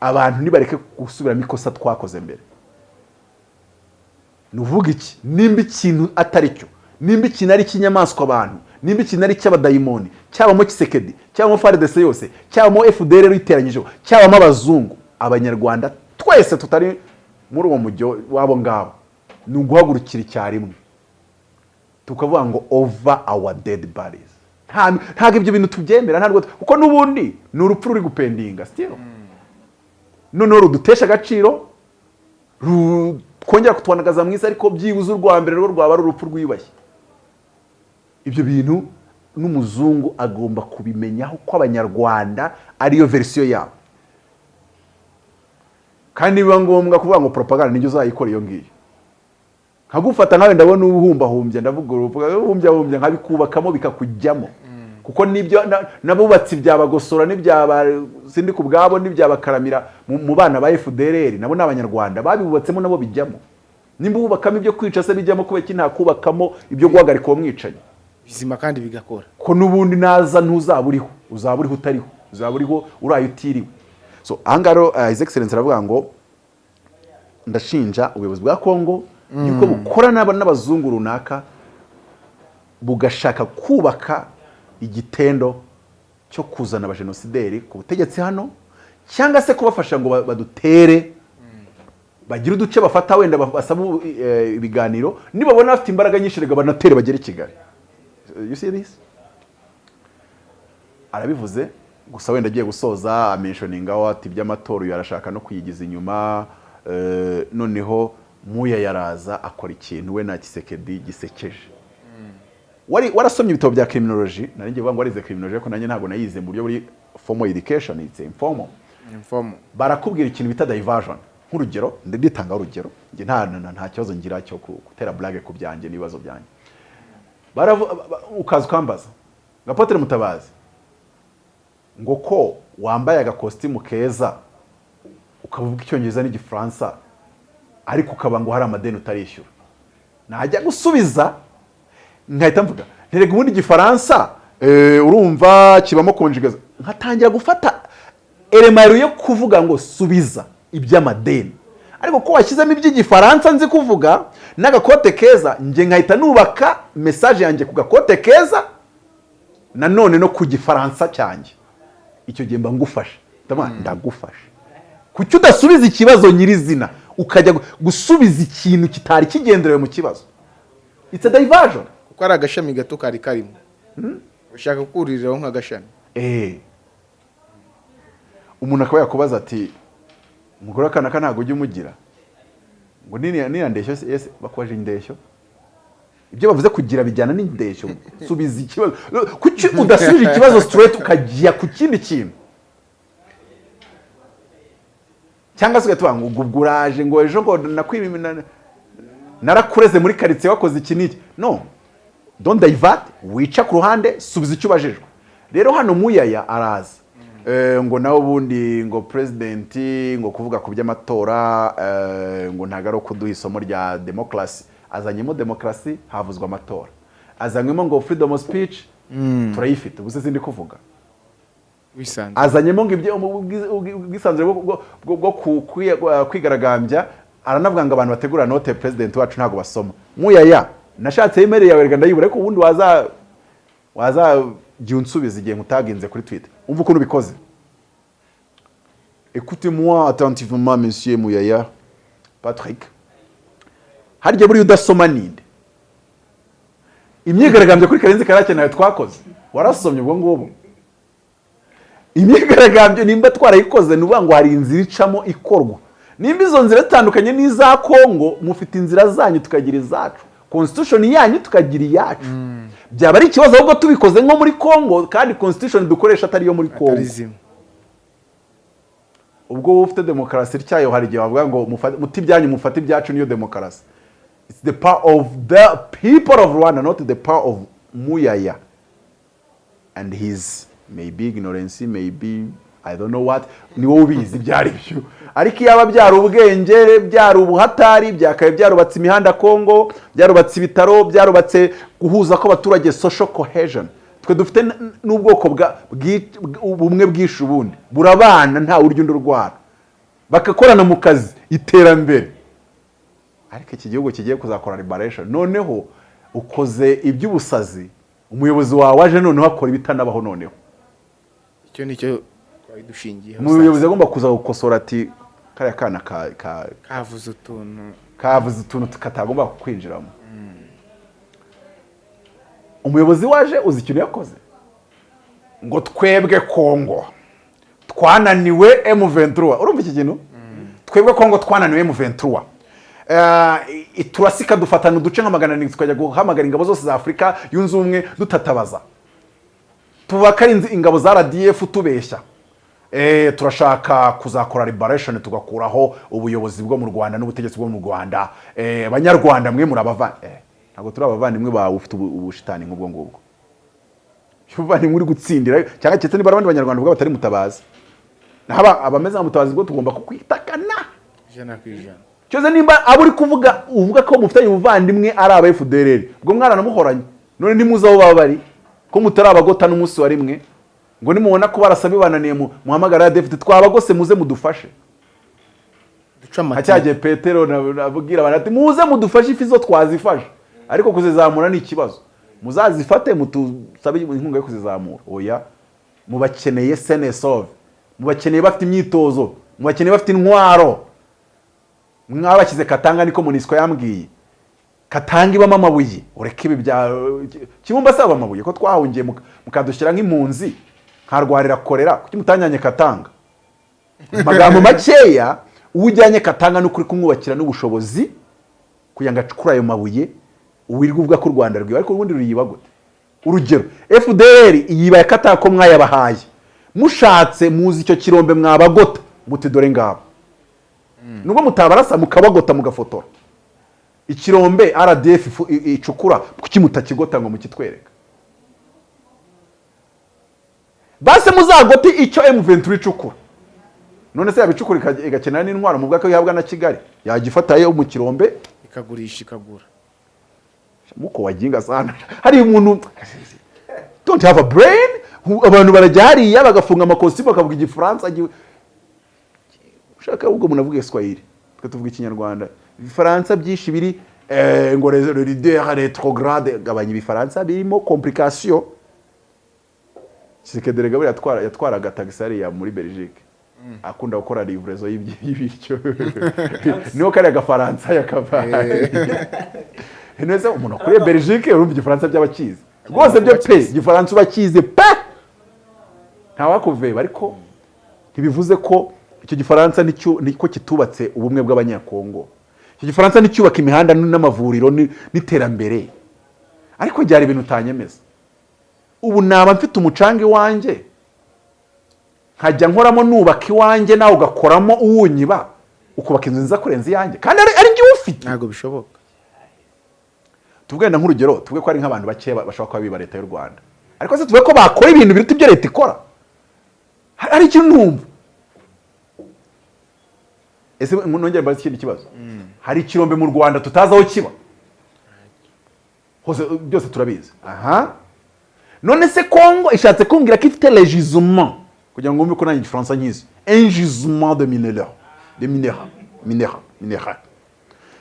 abantu nibareke gusubiramo ikosa twakoze mbere. Ni uvuga iki? Nimba ikintu atari cyo nimba ikintu ari icy'inyamaswa abantu nimba ikintu ari icy'abadayimoni cyabamo kisekedi cyabamo faridese yose cyabamo fdr iteranyijeho cyabamo abazungu abanyarwanda twese tutari muri uwo mujyo wabo ngabo. Ni uguhagurukira icyarimwe. Tukavuga ngo over our dead bodies. Nta- ntabwo ibyo bintu tubyemera ntabwo kuko n'ubundi ni urupfu ruri gupendinga still. Noneho rudutesha agaciro twongera kutwanagaza mu isi ariko byibuze urwa mbere rwo rwaba ari urupfu rwiyubashye ibyo bintu n'umuzungu agomba kubimenyaho ko abanyarwanda ariyo verisiyo yabo. Kandi biba ngombwa kuvuga ngo propaganda nijyo uzayikora iyo ngiyo. Nkagufata nkawe ndabona ubumbahumbya ndavuga ubumbyahumbya nkabikubakamo bikakujyamo. Kuko ni byo na- n'abubatsi byabagosora n'ibyaba sindi ku bwabo n'ibyabakaramira mu bana ba FDLR nabo ni abanyarwanda. Babibubatsemo nabo bijyamo. Nimba ububakamo ibyo kwica se bijyamo kubera iki nta kubakamo ibyo guhagarika uwo mwicanyi. Bizima kandi bigakora. Ko n'ubundi naza ntuzaba uriho uzaba uriho utariho uzaba uriho uraye utiriwe. So ahangaha rero uh, his excellence aravuga ngo ndashinja ubuyobozi bwa kongo yuko bukora n'aba- n'abazungu runaka bugashaka kubaka igitendo cyo kuzana abajenosideri ku butegetsi hano cyangwa se kubafasha ngo ba- badutere bagire uduce bafata wenda ba- basaba eh, ibiganiro nibabona bafite imbaraga nyinshi reka banatere bagere i kigali. You see this? Arabivuze gusa wenda agiye gusoza amenishoningaho ati iby'amatora uyu arashaka no kuyigiza inyuma eh, noneho muya yaraza akora ikintu we na kisekedi gisekeje. Wari warasomye ibitabo bya criminology? Nari ngiye kuvuga ngo warize criminology ariko nanjye ntabwo nayize mu buryo buri formal education it's informal. Imfomo barakubwira ikintu bita diversion. Nk'urugero nditanga urugero nta nta- kibazo ngira cyo gutera blague ku byanjye n'ibibazo byanjye. Ukaza ukambaza. Ngo apotre mutabazi. Ngo ko wambaye agakositimu keza ukavuga icyongereza n'igifaransa ariko ukaba ngo hari amadeni utarishyura. Najya gusubiza nkahita mvuga nterega ubundi igifaransa eh, urumva kibamo konjigaza nkatangira gufata elemero yo kuvuga ngo subiza iby'amadeni. Ariko ko washyizemo iby'igifaransa nzi kuvuga n'agakote keza njye nkahita nubaka mesaje yanjye ku gakote keza nanone no ku gifaransa cyanjye. Icyo gihe mba ngufashe. Ndabona ndagufashe. Kuki udasubiza ikibazo nyirizina. Ukajya gu- gusubiza ikintu kitari kigenderewe mu kibazo. It's a diversion. Kuko ari agashami gato kari karimo. Ushaka kuririraho nk'agashami? Eh. umuntu akaba yakubaza ati umugore w'akana ka ntabwo ujya umugira ngo niriya ndeshyo se ese bakubaje indeshyo ibyo bavuze kugira bijyana n'indeshyo subiza ikibazo. Kuki udasubije ikibazo straight ukajya ku kindi kintu? Cyangwa se ugahita ngo ubwo uraje ngo ejo ngo nakwibi na- narakureze muri karitsiye wakoze iki n'iki? No. Don't divert. Wica ku ruhande subiza icyo ubajijwe rero hano muyaya araza. Ngo nawe ubundi ngo presidenti ngo kuvuga ku by'amatora eh, ngo ntabwo ari ukuduha isomo rya demokarasi azanyemo demokarasi havuzwa amatora. Azanyemo ngo freedom of speech turayifite. Ubuse sindi kuvuga. Azanyemo ngo ibyo ubwi- ubwi- ubwisanzure bwo- kwi- kwigaragambya aranavuga ngo abantu bategura note president wacu ntabwo basoma. Muyaya nashatse imeri yawe reka ndayibura ariko ubundi waza wazajya unsubiza igihe nkutaginze kuri twitter. Umva ukuntu bikoze écoutez-moi attentivement monsieur muyaya patrick. Harya buriya udasoma ninde? Imyigaragambyo kuri karenzi karake nawe twakoze. Warasomye ubwo ngubwo imyigaragambyo nimba twarayikoze ni ngo hari inzira icamo ikorwa. Nimba izo nzira zitandukanye n'iza kongo mufite inzira zanyu tukagira izacu. Constitution yanyu tukagira iyacu. Byaba ari ikibazo ahubwo tubikoze nko muri kongo kandi constitution dukoresha atari iyo muri zimwe ubwo wowe ufite demokarasi cyayo hari igihe bavuga ngo muti ibyanyu mufate ibyacu niyo demokarasi. It's the power of the people of rwanda not the power of muyaya and his maybe ignorance maybe i don't know what. Ni wowe ubizi ibyo ari byo. Ariko iyaba byari ubwenge byari ubuhatari byakabaye byarubatse imihanda kongo byarubatse ibitaro byarubatse guhuza kw'abaturage social cohesion. Twe dufite n'ubwoko bwa- ubumwe bwishe ubundi. Burabana nta urya undi urwara. Bagakorana mu kazi iterambere. Ariko iki gihugu kigiye kuzakora liberation. Noneho ukoze iby'ubusazi umuyobozi wawe aje noneho akora ibitanabaho noneho. Icyo twari dushingiyeho umuyobozi agomba kuza gukosora ati kariya kana ka- ka- kavuze utuntu. kavuze utuntu katagomba kwinjiramo umuyobozi waje uzi ikintu yakoze? Ngo twebwe kongo twananiwe M23. Urumva iki kintu? Twebwe kongo twananiwe M23. Uh, turasika dufatana uduce nka magana arindwi tukajya guhamagara ingabo zose za afurika yunze ubumwe dutatabaza. Inzi- ingabo za rdf tubeshya. Eh, turashaka kuzakora liberation tugakuraho ubuyobozi bwo mu rwanda n'ubutegetsi bwo mu rwanda. Eh, banyarwanda mwe muri abavandimwe ntabwo turi abavandimwe bawe ufite ubu- ubushitani nk'ubwo ngubwo. Ubuvandimwe uri gutsindira cyangwa ndetse niba ari abandi banyarwanda ubwo batari mutabazi. Naho aba- abameze nka mutabazi bwo tugomba kukwitakana ijana ku ijana. Cyose nimba abo uri kuvuga uvuga ko mufitanye ubuvandimwe ari aba FDLR ubwo mwaranamuhoranye none ntimuzi aho baba bari ko mutari abagota n'umunsi wa rimwe. Ngo nimubona ko barasa bibananiye mu- muhamagara ya David twabagose muze mudufashe. Duca nka cya gihe petero na- nabwira abantu ati muze mudufashe ifi zo twazifashe. Ariko kuzizamura ni ikibazo. Muzazifate mutusabe inkunga yo kuzizamura. Oya mubakeneye senesove mubakeneye bafite imyitozo. Mubakeneye bafite intwaro. Mwabashyize katanga niko munisiko yambwiye. Katanga ibamo amabuye. Ureke ibi bya kibumba asaba amabuye ko twahungiye muka- mukadushyira nk'impunzi. Nkarwarira korera kuki mutanyanye katanga? Mu magambo makeya uwo ujyanye katanga ni ukuri kumwubakira n'ubushobozi kugira ngo acukure ayo mabuye wirirwa uvuga ko u rwanda rwiba ariko ubundi ruyiba gute? Urugero fdr yibaye katanga ko mwayabahaye mushatse muzi icyo kirombe mwabagota. Muti dore ngabo. Nubwo mutabarasa mukabagota mugafotora. Ikirombe rdf icukura kuki mutakigota ngo mukitwereka base muzagote icyo m23 icukura. None se yabicukura igakenera n'intwaro mu bwako ihabwa na kigali? Yagifatayo mu kirombe? Ikagurisha ikagura. Muko waginga sana. Hari umuntu don't have a brain? Abantu barajya hariya bagafunga amakositimu bakavuga igifaransa gi- ushaka ahubwo umuntu avuga swahili twe tuvuga ikinyarwanda. Ibifaransa byinshi biri eh, ngo leader retrograde gabanya ibifaransa birimo complication. Tshisekedi Gaburi yatwara yatwaraga taxi hariya muri Belgique. Akunda gukora livrezo y'ibyi- y'ibiryo. Niho kariya gafaransa yakavaye. Neza umuntu akuriye Belgique urumva igifaransa by'abakizi rwose byo pe igifaransa ubakize pe! Ntawakuveba ariko ntibivuze ko icyo gifaransa ni cyo niko kitubatse ubumwe bw'abanyakongo. Icyo gifaransa nicyubaka imihanda n'amavuriro ni- n'iterambere. Ariko byari ibintu utanyemeza. Ubu naba mfite umucanga iwanjye. Nkajya nkoramo nubaka iwanjye nawe ugakoramo uwunyiba ukubaka inzu nziza kurenza iyanjye. Kandi ari ari njye ufite ntabwo bishoboka. Tuvuge wenda nk'urugero tuvuge ko hari nk'abantu bake bashobora kuba biba leta y'u rwanda. Ariko se tuvuge ko bakora ibintu biruta ibyo leta ikora? Hari hari ikintu numva. Ese nongere mbaze ikindi kibazo. Hari ikirombe mu rwanda tutazi aho kiba? Hose byose turabizi. Aha. None se kongo ishatse kumbwira ko ifite legisement kugira ngo wumve ko nanjye igifaransa nkizi jugement de mineur de minera minera minera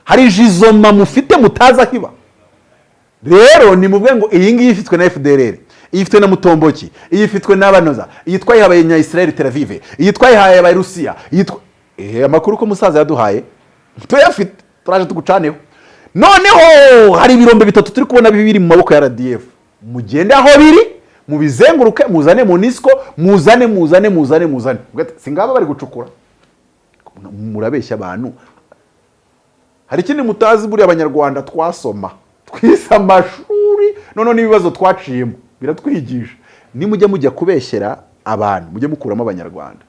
hari jizoma mufite mutazi aho iba rero ni muvuge ngo iyi ngiyi ifitwe na fdrr yifitwe ifitwe na mutomboki. Iyi ifitwe n'abanoza Israel tel aviv. Yitwa twayihaye ba Russia. Yitwa ehe amakuru ko musaza yaduhaye tuyafite. Turaje tugucaneho. Noneho hari ibirombe bitatu turi kubona biri mu maboko ya rdf mugende aho biri mubizenguruke muzane munisco muzane muzane muzane muzane. Si ngaba bari gucukura. Murabeshya abantu. Hari ikindi mutazi buriya abanyarwanda twasoma? Twize amashuri. Noneho n'ibibazo twaciyemo. Biratwigisha. Nimujya mujya kubeshyera abantu mujye mukuramo abanyarwanda.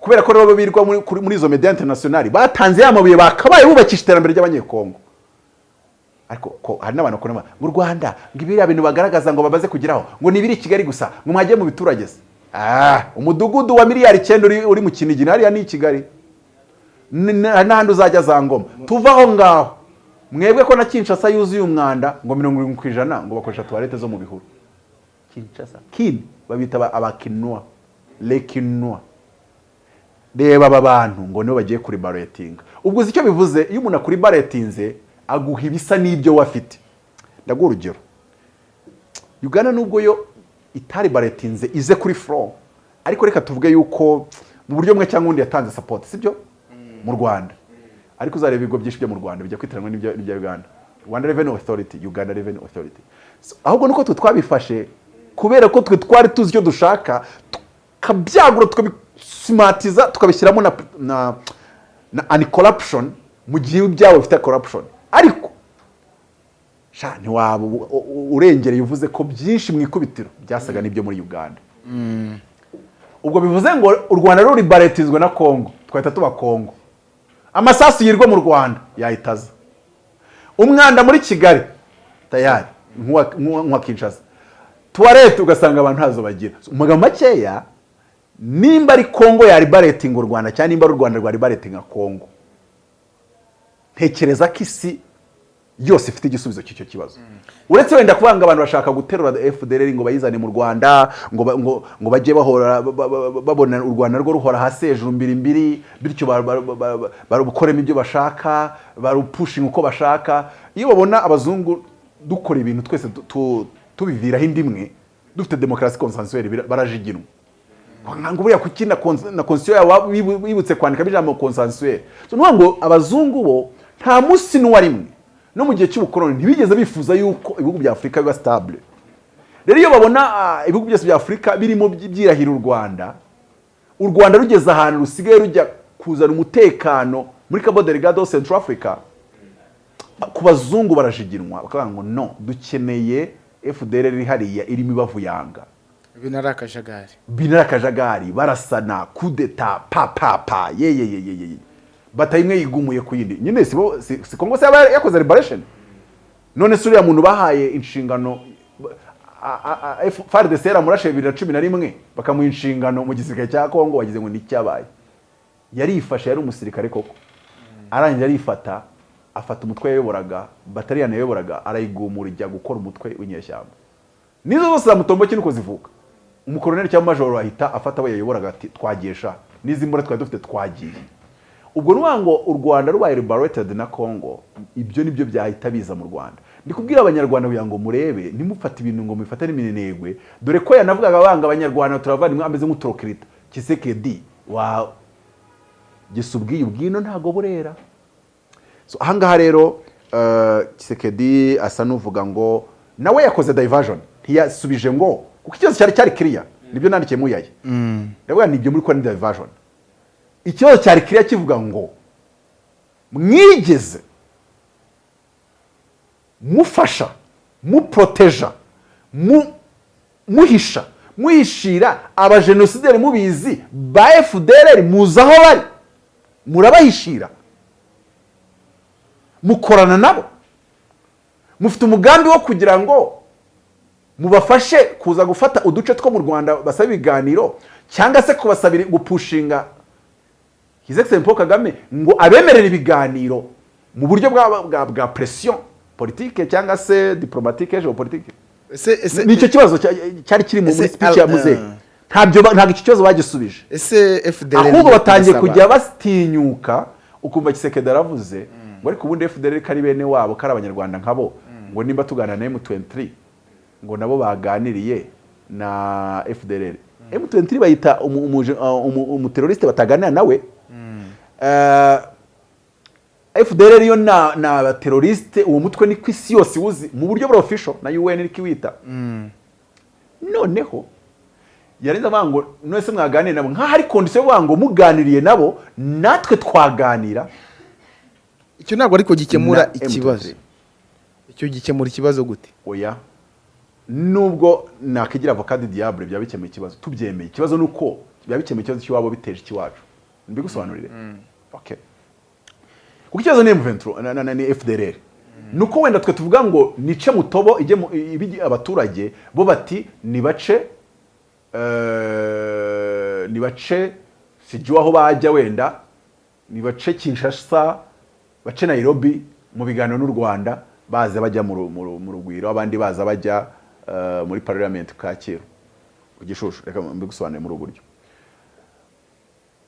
Kubera ko rero birirwa muri, izo media internationali batanze ya mabuye bakabaye bubakisha iterambere ry'abanyekongo. Ariko ko hari n'abantu bakora mu rwanda ngo ibiriya bintu bagaragaza ngo bamaze kugeraho ngo ni ibiri i kigali gusa ngo mwajye mu biturage se. Ah, umudugudu wa miliyari icyenda uri, mu kinigina hariya ni i kigali. N'ahandi uzajya za ngoma. Tuva aho ngaho. Mwebwe ko na kinshasa yuzuye umwanda ngo mirongo irindwi ku ijana ngo bakoresha tuwarete zo mu bihuru. Kinshasa? Kin babita aba- abakinwa lekinwa reba aba bantu ngo nibo bagiye kuri baretinga. Ubwo uzi icyo bivuze iyo umuntu akuri baretinze aguha ibisa n'ibyo we afite ndaguha urugero. Uganda nubwo yo itari baretinze ize kuri furo ariko reka tuvuge yuko mu buryo bumwe cyangwa ubundi yatanze sapoti sibyo mu rwanda. Ariko uzareba ibigo byinshi byo mu rwanda bijya kwitiranwa n'ibya uganda. Rwanda revenue authority uganda revenue authority. So, ahubwo nuko twe twabifashe kubera ko twe twari tuzi icyo dushaka tukabyagura tukabisimatiza tukabishyiramo na na na ani corruption mu gihe ibyabo bifite corruption ariko sha ntiwaba u- u- urengereye uvuze ko byinshi mu ikubitiro byasaga n'ibyo muri uganda. Ubwo bivuze ngo u rwanda ruri baretizwe na kongo twahita tuba kongo amasasu yirwa mu rwanda yahitaza umwanda muri kigali tayari nk'uwa- kinshasa. Tuwarete ugasanga abantu ntazo bagira. Mu magambo makeya nimba ari kongo yari baretinga u rwanda cyangwa nimba ari u rwanda rwari baretinga kongo ntekereza ko isi yose ifite igisubizo cy'icyo kibazo. Uretse wenda kuvuga ngo abantu bashaka guterura fdr ngo bayizane mu rwanda ngo ba- ngo ngo bajye bahora ba- ba- ba- babona u rwanda rwo ruhora hasi hejuru mbiri mbiri bityo ba- ba- ba- ba- barukoremo ibyo bashaka barupushinga uko bashaka. Iyo babona abazungu dukora ibintu twese tu- tu- tubiviraho indi imwe dufite demokarasi konsansuweri barajiginwa. Ngo buriya kuki na constitution yabo wibutse kwandikamo ijambo nuvuga ngo abazungu bo nta munsi n'uwa rimwe no mu gihe cy'ubukoloni ntibigeze bifuza yuko ibihugu bya afurika biba stable. Rero iyo babona ah, ibihugu byose bya afurika birimo by- byirahira u rwanda u rwanda rugeze ahantu rusigaye rujya kuzana umutekano muri cabo delgado central africa ku bazungu barashiginwa bakavuga ngo no dukeneye fdr iri hariya irimo ibavuyanga ibi nari akajagari binara akajagari barasana kudeta pa pa bataye imwe yigumuye ku yindi. Nyine si bo- si kongo se yakoze liberation? None se uriya muntu bahaye inshingano FARDC na rimwe bakamuha inshingano mu gisirikare cya kongo wagize ngo ni icyabaye yarifashe yari umusirikare koko. Arangije arifata afata umutwe yayoboraga bataliyani yayoboraga arayigumura ijya gukora umutwe w'inyeshyamba. Nizo zose zamutomboki nuko zivuka? Umukoroneri cyangwa majoro ahita afata abo yayoboraga ati twagesha n'izi mbura twari dufite twagiye. Ubwo ni ngo u rwanda rubaye liberated na congo ibyo ni byo byahita biza mu rwanda. Ndi kubwira abanyarwanda kugira ngo murebe ntimufate ibintu ngo mubifate n'iminenegwe. Dore ko yanavugaga banga abanyarwanda turavandimwe ameze nk'uturokirita kisekedi wa gisa ubwiye ubwino ntago burera. So ahangaha rero eh, kisekedi asa n'uvuga ngo nawe yakoze diversion. Ntiyasubije ngo kuko ikibazo cyari cyari kiriya. Nibyo nandikiye muyaye ndavuga ni byo muri kora ni diversion. Ikibazo cyari kiriya kivuga ngo mwigeze mufasha muproteja mu- muhisha muhishira abajenosideri mubizi ba fdr muzi aho bari? Murabahishira? Mukorana nabo? Mufite umugambi wo kugira ngo mubafashe kuza gufata uduce two mu rwanda basaba ibiganiro cyangwa se kubasabira gupushinga excellence paul kagame ngo abemerere ibiganiro mu buryo bwa, pression politike cyangwa se diplomatique geopolitique ese ese ni cyo kibazo cya- cyari kiri mu muri speech ya al- muzehe uh. ntabyo ntabwo iki kibazo bagisubije. Ahubwo batangiye kujya batinyuka ukumva kisekedi aravuze ngo ariko ubundi fdr ko ari bene wabo ko ari abanyarwanda nkabo ngo nimba tuganira na m23 ngo nabo baganiriye na fdr m23 bayita umu- umuje- uh, umu- umuteroriste bataganira nawe. Fdr yo na ni abateroriste uwo mutwe ni ku isi yose iwuzi mu buryo bwa official na un iri kiwita noneho yarenze avuga ngo none se mwaganire nabo. Nk'aho ari kondisiyo yo ngo muganiriye nabo natwe twaganira. Icyo ntabwo ariko gikemura na M23. ikibazo. Icyo gikemura ikibazo gute? Oya. Nubwo nakigira avocade diable byaba ikibazo. Tubyemeye. Ikibazo ni uko byaba bikemuye ikibazo cy'iwabo biteje ikiwacu. Mbigusobanurire okay. Kuko ikibazo ni M23 na, na, na, ni FDLR nuko wenda twe tuvuga ngo nice mutobo ijye ibijye abaturage bo bati nibace eh, nibace sijui aho bajya wenda nibace Kinshasa bace Nairobi mu biganiro n'u Rwanda baza bajya mu ru- mu ru- mu rugwiro abandi baza bajya eh, muri parliament Kacyiru. Ku Gishushu. Reka mbigusobanure muri ubu buryo.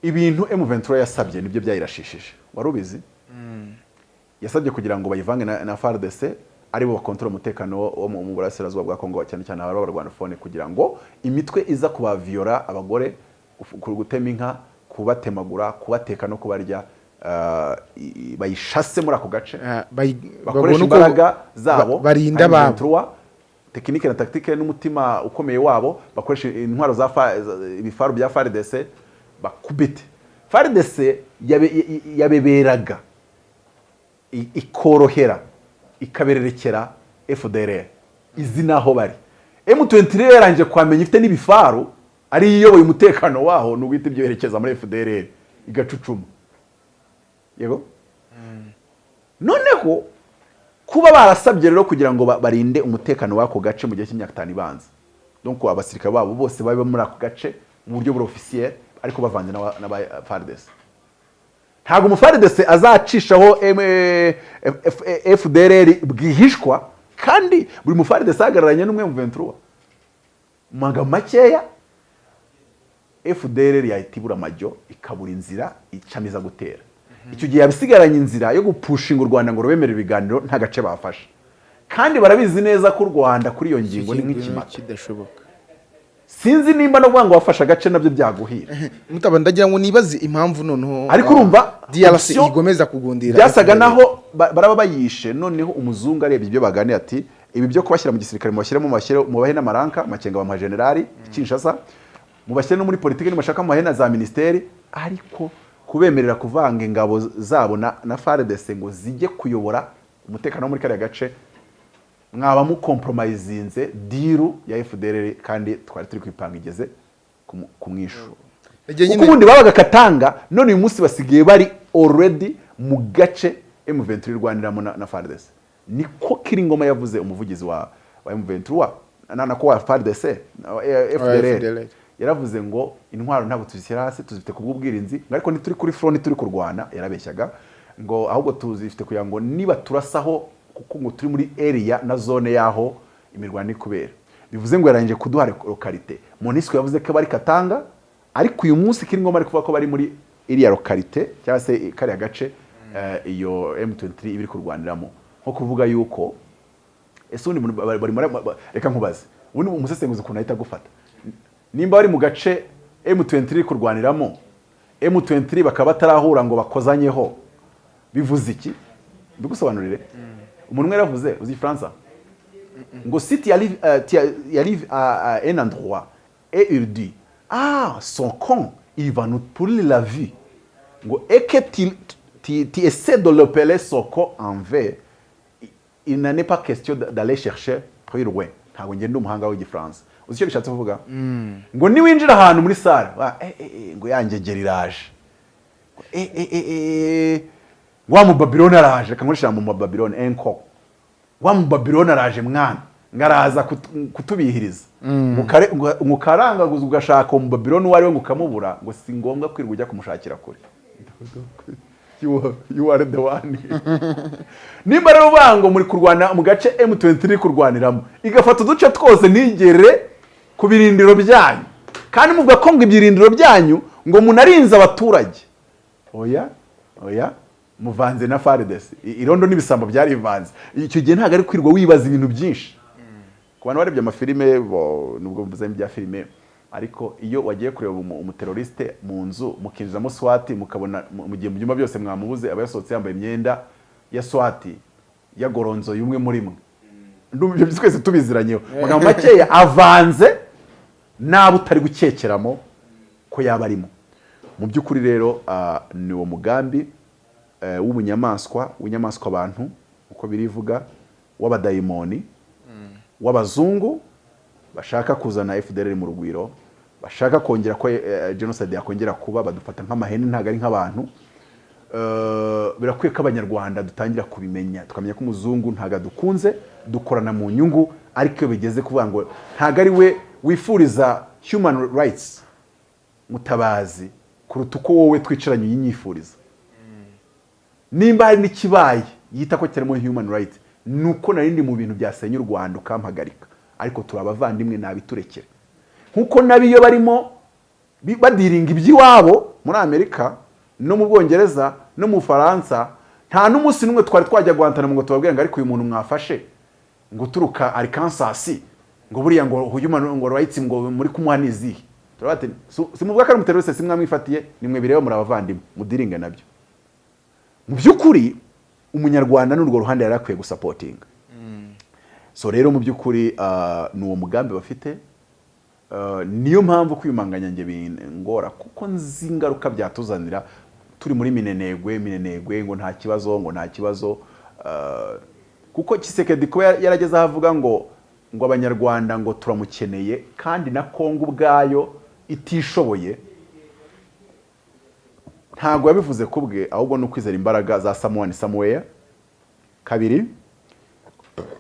Ibintu M23 yasabye ni byo byayirashishije. Wari ubizi? Yasabye kugira ngo bayivange na, FARDC ari bo bakontorora umutekano wo- mu burasirazuba bwa Kongo cyane cyane abari abarwanafone kugira ngo imitwe iza kubaviyora abagore gutema inka kubatemagura kubateka no kubarya i- bayishase muri ako gace. Bayi- bakoresha imbaraga zabo ba- barinda 23, tekinike na taktike n'umutima ukomeye wabo bakoresha intwaro za fa- za- ibifaru bya FARDC bakubite y- yabeberaga. Ikorohera ikabererekera FDLR izi naho bari. M23 rero yarangije kwamenya ifite n'ibifaru ari iyoboye umutekano waho ni uguhita ibyoherekeza muri FDLR igacucuma. Yego? Noneho kuba barasabye rero kugira ngo ba- barinde umutekano w'ako gace mu gihe cy'imyaka itanu ibanza. Donc abasirikare babo bose babe muri ako gace mu buryo buri officiel. Ariko bavanze n'aba n'aba FARDC ntabwo umufaridese azacishaho M- F- F- FDLR bwihishwa kandi buri mufaridese ahagararanye n'umwe mu 23 mu magambo makeya FDLR yahita ibura amajyo ikabura inzira icamiza gutera. Icyo gihe yabisigaranye inzira yo gupushinga u Rwanda ngo rubemere ibiganiro nta gace bafashe. Kandi barabizi neza ko u Rwanda kuri iyo ngingo ni nk'ikimata sinzi nimba no kuvuga ngo wafashe agace na byo byaguhira. Mutaba ndagira ngo nibaze impamvu noneho ariko urumva DRC igomeza kugundira byasaga naho ba- baraba bayishe noneho umuzungu arebye ibyo baganiye ati ibi byo kubashyira mu gisirikare mubashyire mubahe n'amaranka makenga bamuha generali kinshasa mubashyire no muri politiki nimashaka mubahe na za minisiteri ariko kubemerera kuvanga ingabo zabo na, na FARDC ngo zijye kuyobora umutekano wo muri kariya gace mwaba mukompromisinze diru ya FDLR kandi twari turi kwipanga igeze ku mwishu kuko nyine- ubundi babaga katanga none uyu munsi basigaye bari already mu gace M23 irwaniramo na, FARDC niko Kiringoma yavuze umuvugizi wa, wa M23 na nako wa FARDC eh, FDLR FDLR. yaravuze ngo intwaro ntabwo tuzishyira hasi tuzifite ku bw'ubwirinzi. Ariko ntituri kuri front turi kurwana yarabeshyaga ngo ahubwo tuzifite kugira ngo niba turasaho kuko ngo turi muri area na zone yaho imirwano iri kubera. Bivuze ngo yarangije kuduha lokalite. Monisco yavuze ko bari katanga ariko uyu munsi Kiringoma ari kuvuga ko bari muri iriya lokalite cyangwa se kariya gace eh, iyo M23 iba iri kurwaniramo. Nko kuvuga yuko ese ba- reka nkubaze. Ubundi umusesenguzi ukuntu ahita agufata. Nimba bari mu gace M23 iri kurwaniramo M23 bakaba batarahura ngo bakozanyeho bivuze iki? Mbigusobanurire umuntu umwe yaravuze uzi igifaransa ngo si tu arrives, tu y arrives à, un endroit et il dit ah son con il va nous pourrir la vie. Ngo et que tu, essaies de l'appeler son con en V il- n'en est pas question d'aller chercher plus loin ntabwo ngenda umuhanga w'igifaransa uzi icyo bishatse kuvuga ngo niwinjira ahantu muri sale wa- eh, eh, eh, ngo iraje eh, eh, eh, wa mubabiloni araje reka mu mubabiloni enko wa mubabiloni araje mwana. Ngaraza kut- kutubihiriza. Ngo- mukarangaguza ugashaka uwo mubabiloni uwo ari we ngo ukamubura ngo si ngombwa kwirirwa ujya kumushakira kure. You are- the one. nimba rero uvuga ngo muri kurwana mu gace M23 iri kurwaniramo igafata uduce twose ntigere ku birindiro byanyu. Kandi muvuga ko ngo ibirindiro byanyu ngo munarinze abaturage. Oya oya. Muvanze na FARDC I- irondo n'ibisambo byarivanze icyo gihe ntabwo ari kwirirwa wibaza ibintu byinshi. Ku bantu barebye amafilime nubwo mvuze ibya filime ariko iyo wagiye kureba umu- umuteroriste mu nzu mukinjizamo swati mukabona mu gihe mu byumba byose mwamubuze aba yasohotse yambaye imyenda ya swati yagoronzoye umwe muri mwe. Ibyo twese tubiziranyeho magambo makeya avanze n'abo utari gukekeramo ko yaba arimo. Mu by'ukuri rero ah, ni uwo mugambi. W'ubunyamaswa w'inyamaswa abantu uko birivuga w'abadayimoni w'abazungu bashaka kuzana FDLR mu rugwiro bashaka kongera ko eh, genocide yakongera kuba badufata nk'amahene ntabwo ari nk'abantu. Eh, birakwiye ko abanyarwanda dutangira kubimenya. Tukamenya ko umuzungu ntabwo adukunze dukorana mu nyungu ariko iyo bigeze kuvuga ngo ntabwo ari we wifuriza human rights mutabazi kuruta uko wowe twicaranye uyinyifuriza nimba hari n'ikibaye yita ko kirimo human rights ni uko narindi mu bintu byasenya u rwanda ukampagarika. Ariko turi abavandimwe nabiturekere. Nk'uko nabi iyo barimo badiringa iby'iwabo muri amerika no mu bwongereza no mu bufaransa nta n'umunsi n'umwe twari twajya guhantanamo ngo tubabwire ngo ariko uyu muntu mwafashe ngo uturuka arikansasi ngo buriya ngo ngo rights ngo muri kumuha n'izihe ati "Si- simuvuga ko ari umuteroriste si mwamwifatiye nimwe bireba muri abavandimwe mudiringe na byo. Mu by'ukuri umunyarwanda ni urwo ruhande yari akwiye gusapotinga so rero mu by'ukuri ah, ni uwo mugambi bafite. Ah, niyo mpamvu kwiyumanganya njye bingora kuko nzi ingaruka byatuzanira. Turi muri minenegwe minenegwe ngo nta kibazo ngo nta kibazo. Ah, kuko kisekedi kuba yar- yarageze aho avuga ngo ngo abanyarwanda ngo turamukeneye kandi na kongo ubwayo itishoboye. Ntabwo yabivuze ku bwe ahubwo ni ukwizera imbaraga za samuwani samuweya kabiri?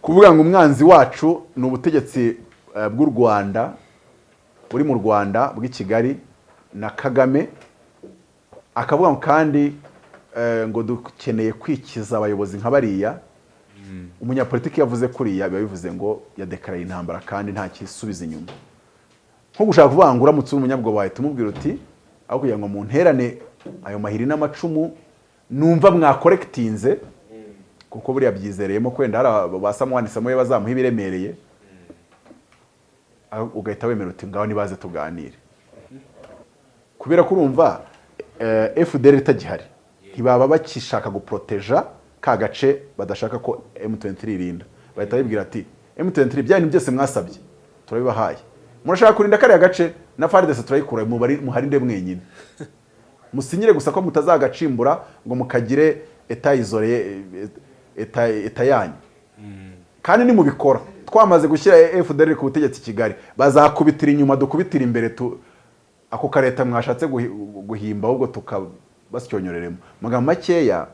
Kuvuga ngo umwanzi wacu ni ubutegetsi eh, bw'u rwanda buri mu rwanda bw'i kigali na kagame. Akavuga ngo kandi eh, ngo dukeneye kwikiza abayobozi nka bariya. Umunyapolitiki yavuze kuriya biba bivuze ngo yadekaraye intambara kandi nta kisubiza inyuma. Nko gushaka kuvuga ngo uramutse uri umunyabwoba wahita umubwira uti aho kugira ngo munterane ayo mahiri n'amacumu numva mwakorekitinze kuko buriya byizereyemo ko wenda hari aba- ba samuwani samuye bazamuha ibiremereye. Ugahita wemera uti ngaho nibaze tuganire. Kubera ko urumva eh, FDR itagihari ntibaba bakishaka guporoteja ka gace badashaka ko M23 irinda. Bahita babibwira ati M23 bya bintu byose mwasabye turabibahaye. Murashaka kurinda kariya gace? Na FARDC turayikura muharinde mwenyine. Musinyire gusa ko mutazagacimbura ngo mukagire eta izore eta, yanyu. Kandi nimubikora. Twamaze gushyira FDR ku butegetsi Kigali. Bazakubitira inyuma dukubitira imbere ako kareta mwashatse guhi- guhimba ahubwo tukabasyonyoreremo magambo makeya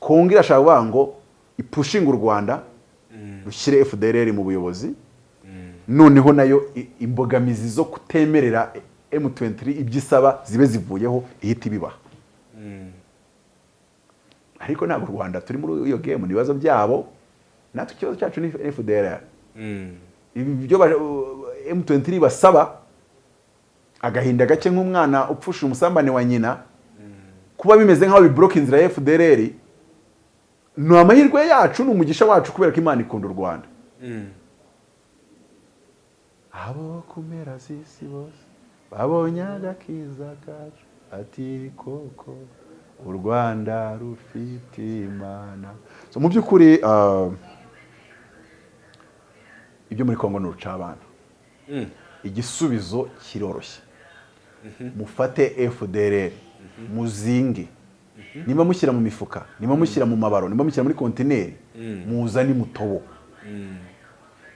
kongo irashaka kuvuga ngo ipushinga u rwanda rushyire fdrr mu buyobozi. Noneho na yo imbogamizi zo kutemerera m23 ibyo isaba zibe zivuyeho ihita ibibaha ariko ntabwo u rwanda turi muri iyo game ni ibibazo byabo. Natwe ikibazo cyacu ni fdrr ibyo ba- m23 basaba agahinda gake nk'umwana upfusha umusambane wa nyina kuba bimeze nk'aho biboroka inzira ya fdrr ni amahirwe yacu ni umugisha wacu kubera ko imana ikunda u rwanda. Abo kumera z'isi bose. Babonye agakiza kacu ati koko u rwanda rufite imana so mu by'ukuri ah, ibyo muri kongo ni urucabana igisubizo kiroroshye. Mufate fdrr muzinge. Niba mushyira mu mifuka niba mushyira mu mabaro niba mushyira muri kontineri muzane mutobo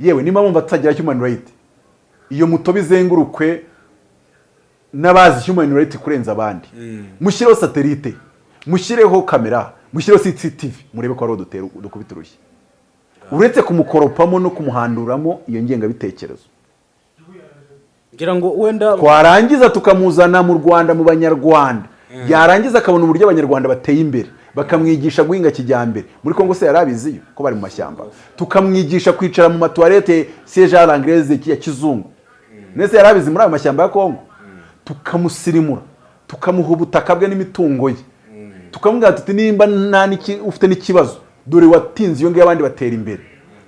yewe niba mwumva tutagira human right iyo mutobo izengurukwe n'abazi human right kurenza abandi. Mushyireho satelite mushyireho kamera mushyireho CCTV murebe ko ariho dutera dukubita urushyi. Uretse kumukoropamo no kumuhanduramo iyo ngengabitekerezo. Ngira ngo wenda twarangiza tukamuzana mu rwanda mu banyarwanda. Yarangiza akabona uburyo abanyarwanda bateye imbere. Bakamwigisha guhinga kijyambere. Muri kongo se yari abiziyo ko bari mu mashyamba. Tukamwigisha kwicara mu matuwarete siege à l'anglaise ya kizungu. Nese yari abizi muri ayo mashyamba ya kongo tukamusirimura tukamuha ubutaka bwe n'imitungo ye. Tukamubwira tuti nimba ufite n'ikibazo dore watinze iyo ngiyo abandi batera imbere.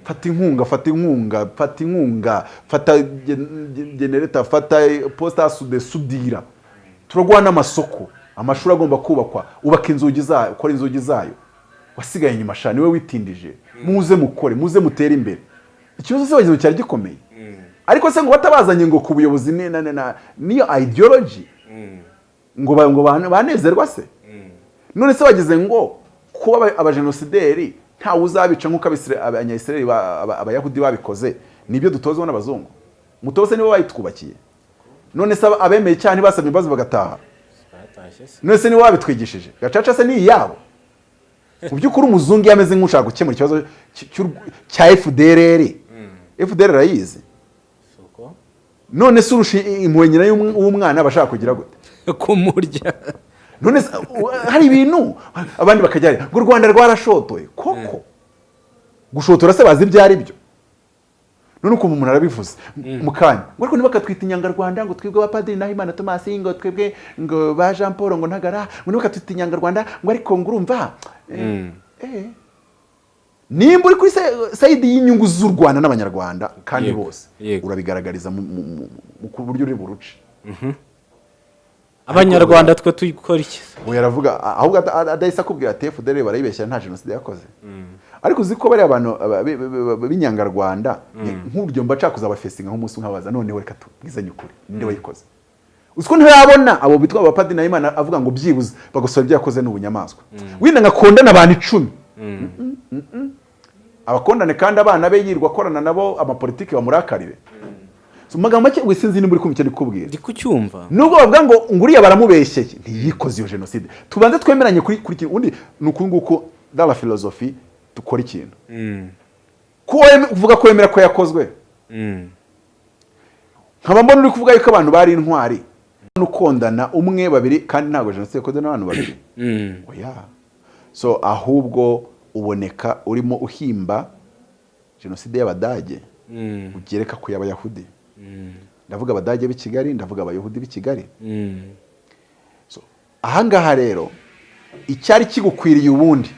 Fata inkunga fata inkunga fata inkunga fata gen- gen- genereta fata posita de sudira. Turaguha n'amasoko. Amashuri agomba kubakwa. Ubaka inzugi zayo ukora inzugi zayo. Wasigaye inyuma sha ni we witindije. Muze mukore muze mutere imbere. Ikibazo ngo cyari gikomeye. Ariko se ngo batabazanye ngo ku buyobozi niyo ideology ngo ba- ngo bane- banezerwa se none se wagize ngo kuba aba- abajenosideri ntawe uzabica nk'uko abisira- abanyayisiraheli ba- aba- abayahudi babikoze ni byo dutozwa n'abazungu mutose nibo bayitwubakiye none se abemeye icyaha ntibasabye imbabazi bagataha none se nibo babitwigishije gacaca se ni iyabo mu by'ukuri umuzungu iyo ameze nk'ushaka gukemura ikibazo cya fdrr fdr arayizi none se urusha impuhwe nyina y'um- w'umwana aba ashaka kugira gute? Kumurya. None se, hari ibintu? Abandi bakajya ngo u rwanda rwarashotoye. Koko? Gushotora se bazi ibyo ari byo? None ukuntu umuntu arabivuze. Mu kanya. Ngo ariko ntibakatwita inyangarwanda ngo twebwe abapadiri naho imana tomasi ngo twebwe ngo ba jean paul ngo ntagara ngo ntibakatwita inyangarwanda ngo ariko ngo urumva eh, eh. Nimba uri kuri sayidi y'inyungu z'u rwanda n'abanyarwanda kandi bose urabigaragariza ku buryo uri buruce abanyarwanda twe tuyikora iki? Ubu yaravuga ahubwo ada- ada- adahise akubwira ati fdr barayibeshya nta jenoside yakoze. Ariko uzi ko bariya bantu aba- bi- bi- bi- b'inyangarwanda nk'uburyo mba nshaka kuzabafesinga nk'umunsi umwe noneho reka tubwizanye ukuri ninde wayikoze? Uzi ko ntarabona abo bitwa abapadiri na imana avuga ngo byibuze bagosora ibyo yakoze ni ubunyamaswa wenda nkakondana abantu icumi. Mm, mm, mm. Abakondane kandi abana be yirwa akorana nabo amapolitiki bamurakarire magambo make wisinzi nimba uri kumva icyo ndi kukubwira ndi kucyumva. Nubwo bavuga ngo nguriya baramubeshyeye ntiyikoze iyo jenoside. Tubanze twemeranye kuri kuri kintu undi ni uku nguku dala filozofi dukora ikintu. Mm, ko weme- uvuga ko wemera ko yakozwe. Mm, nkaba mbona uri kuvuga yuko abantu bari intwari. Ukondana umwe babiri kandi ntabwo jenoside yakozwe n'abantu babiri. Mm. oya. So ahubwo uboneka urimo uhimba jenoside y'abadage Mm, ugereka ku y'abayahudi. Mm, ndavuga abadage b'i kigali ndavuga abayahudi b'i kigali. Mm. So, ahangaha rero icyari kigukwiriye ubundi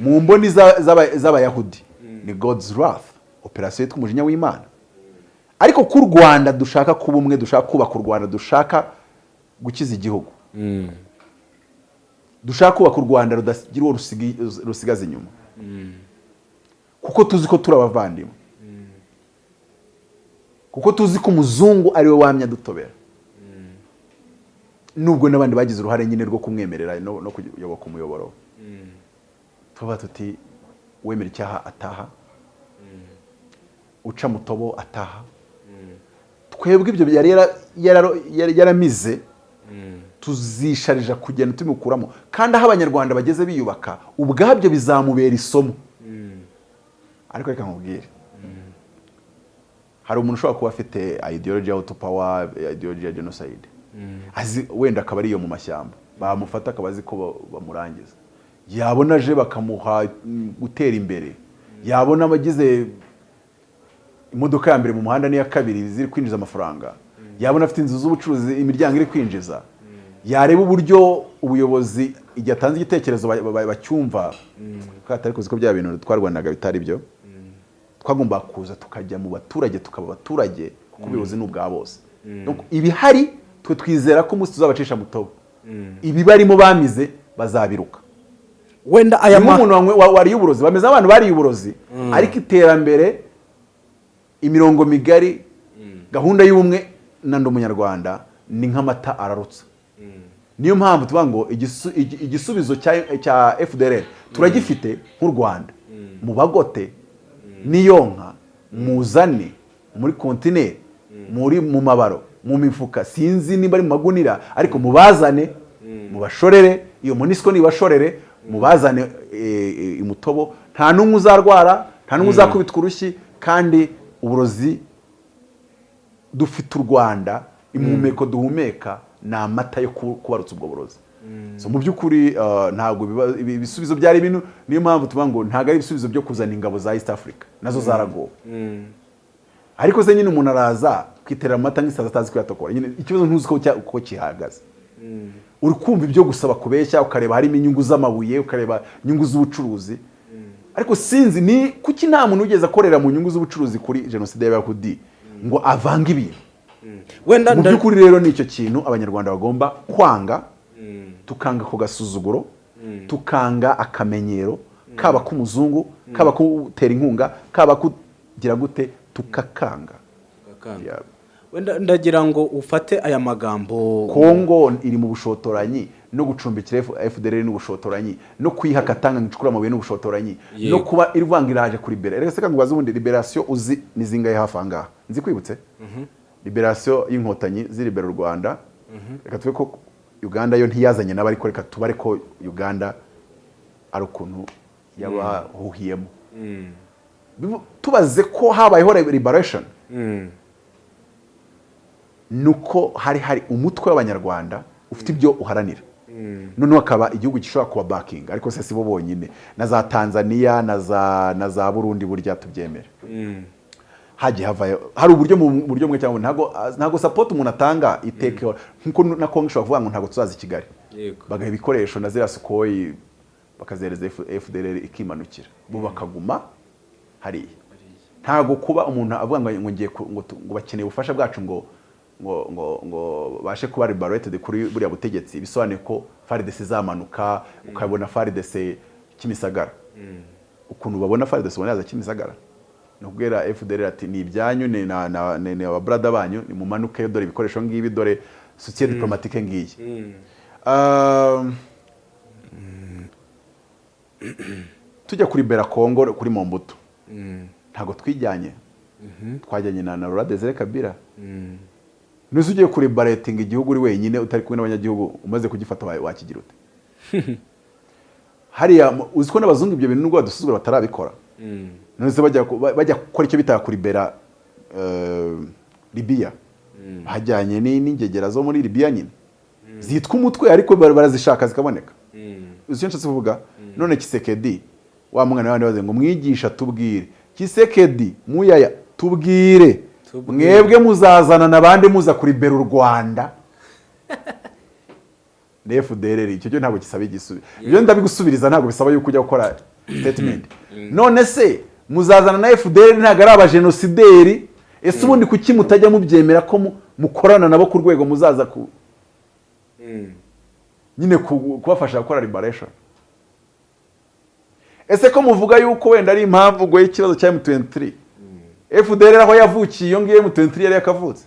mu mboni za- z'aba- z'abayahudi ni god's wrath operasiyo yitwa umujinya w'imana. Ariko ku rwanda dushaka kuba umwe dushaka kubaka u rwanda dushaka gukiza igihugu. Dushaka kubaka u rwanda rudagira uwo rusigaza inyuma. Kuko tuzi ko turi abavandimwe. Kuko tuzi ko umuzungu ari we wamye adutobera. Nubwo n'abandi bagize uruhare nyine rwo kumwemerera no kuyoboka umuyoboro. Tuba tuti wemera icyaha ataha. Uca mutobo ataha. Twebwe ibyo yari yaramize. Tuzisharija kugenda tubimukuramo kandi aho abanyarwanda bageze biyubaka ubwabyo bizamubera isomo. Ariko reka nkubwire. Hari umuntu ushobora kuba afite ideology ya autopower ideology ya genocide. Azi wenda akaba ari iyo mu mashyamba. Bamufata akaba azi ko ba- bamurangiza. Yabona aje bakamuha mm, gutera imbere. Yabona abagize imodoka ya mbere mu muhanda n'iya kabiri ziri kwinjiza amafaranga. Yabona afite inzu z'ubucuruzi imiryango iri kwinjiza. Yareba uburyo ubuyobozi igihe atanze igitekerezo ba- ba- bacyumva. Kuko atari kuzi ko bya bintu twarwanaga bitari byo. Twagomba kuza tukajya mu baturage tukaba abaturage kuko ubuyobozi ni ubwa bose. Ibihari twe twizera ko umunsi tuzabacisha mutobo. Ibibarimo bamize bazabiruka. Wenda aya ma wa- wariye uburozi bameze nk'abantu bariye uburozi. Ariko iterambere imirongo migari gahunda y'ubumwe na ndi umunyarwanda ni nk'amata ararutsa. Niyo mpamvu tuvuga ngo igisu- igi- igisubizo cya fdr turagifite nk'u rwanda. Mu bagote n'iyo nka muzane muri kontineri muri mu mabaro mu mifuka. Sinzi niba ari mu magunira ariko mubazane mubashorere. Iyo munisiko nibashorere mubazane eh, eh, imutobo nta n'umwe uzarwara nta n'umwe uzakubitwa urushyi kandi uburozi dufite u rwanda impumeko duhumeka ni amata yo ku- kubarutsa ubwo burozi. So, mu by'ukuri uh, ntabwo ibisubizo byari bino niyo mpamvu tuvuga ngo ntabwo ari ibisubizo byo kuzana ingabo za east africa. Nazo zaragowe. Ariko se nyine umuntu araza kwiterera amata nk'isazi atazi kuyatokora. Nyine ikibazo ntuzi ko uko gihagaze uri kumva ibyo gusaba kubeshya ukareba harimo inyungu z'amabuye ukareba inyungu z'ubucuruzi. Ariko sinzi ni kuki nta muntu wigeze akorera mu nyungu z'ubucuruzi kuri jenoside y'abayahudi ngo avange ibintu. Mu by'ukuri rero ni icyo kintu abanyarwanda bagomba kwanga tukanga ako gasuzuguro tukanga akamenyero kaba k'umuzungu kaba kutera inkunga kaba kugira gute tukakanga. Wenda ndagira ngo ufate aya magambo. Kongo iri mu bushotoranyi no gucumbikira fdr n'ubushotoranyi no kuyiha akatanga ngo icukure amabuye n'ubushotoranyi no kuba irwanga iraje kuri libera reka se kandi ubaze ubundi liberasiyo uzi ni zingahe hafi aha ngaha nzi kwibutse? Liberasiyo y'inkotanyi ziribera u rwanda. Reka tuve ko uganda yo ntiyazanye nabo ariko reka tubare ko uganda ari ukuntu yabahuhiyemo. Bivu- tubaze ko habayeho liberation. Mm. nuko hari hari umutwe w'abanyarwanda ufite ibyo uharanira. Noneho hakaba igihugu gishobora kuba bakinga ariko se si bo bonyine. Na za tanzania na za burundi burya tubyemere. Mm. Hagiye havayo. Hari uburyo mu buryo bumwe cyangwa ntabwo ntabwo support umuntu atanga iteka nk'uko na kongo ishobora kuvuga ngo ntabwo tuzaza i kigali. Bagaha ibikoresho na ziriya sukoyi bakazihereza F- fdr ikimanukira. Bo bakaguma hariya. Ntabwo kuba umuntu avuga ngo ngiye ngo bakeneye ubufasha bwacu ngo ngo ngo ngo bashe kuba liberated kuri buriya butegetsi. Bisobanuye ko faridese izamanuka ukabona faridese kimisagara. Ukuntu babona faridese ubona yaza kimisagara. Ni ukubwira fdr ati ni ibyanyu ni na na ni banyu nimumanuke dore ibikoresho ngibi dore sosiye diplomatike ngiyi. Um, tujya kuri bera kongo kuri mombutu ntabwo twijyanye. Twajyanye na na Desire Kabila. Nuzi ugiye kuri baretinga igihugu uri wenyine utari kumwe n'abanyagihugu umaze kugifata wa- wakigira ute hariya uzi ko n'abazungu ibyo bintu nubwo badusuzugura batarabikora. None bajya gukora icyo bita kuri bera eh, libiya hajyanye ni- n'ingegera zo muri libiya nyine. Zitwa umutwe ariko bar- barazishaka zikaboneka. Uzi icyo nshatse kuvuga? None kisekedi wa mwana wandi baze ngo mwigisha tubwire. Kisekedi muyaya tubwire. Mwebwe muzazana n'abandi muza kuribera u rwanda. Fdr icyo cyo ntabwo gisaba igisubizo. Ibyo ndabigusubiriza ntabwo bisaba yuko ujya gukora statement. None se muzazana na fdr ntabwo ari abajenosideri ese ubundi kuki mutajya mubyemera ko mu- mukorana nabo ku rwego muzaza ku? Nyine ku- kubafasha gukora liberation. Ese ko muvuga yuko wenda ari impamvu ngo y'ikibazo cya M23? FDR aho yavukiye iyo ngiyo M23 yari yakavutse.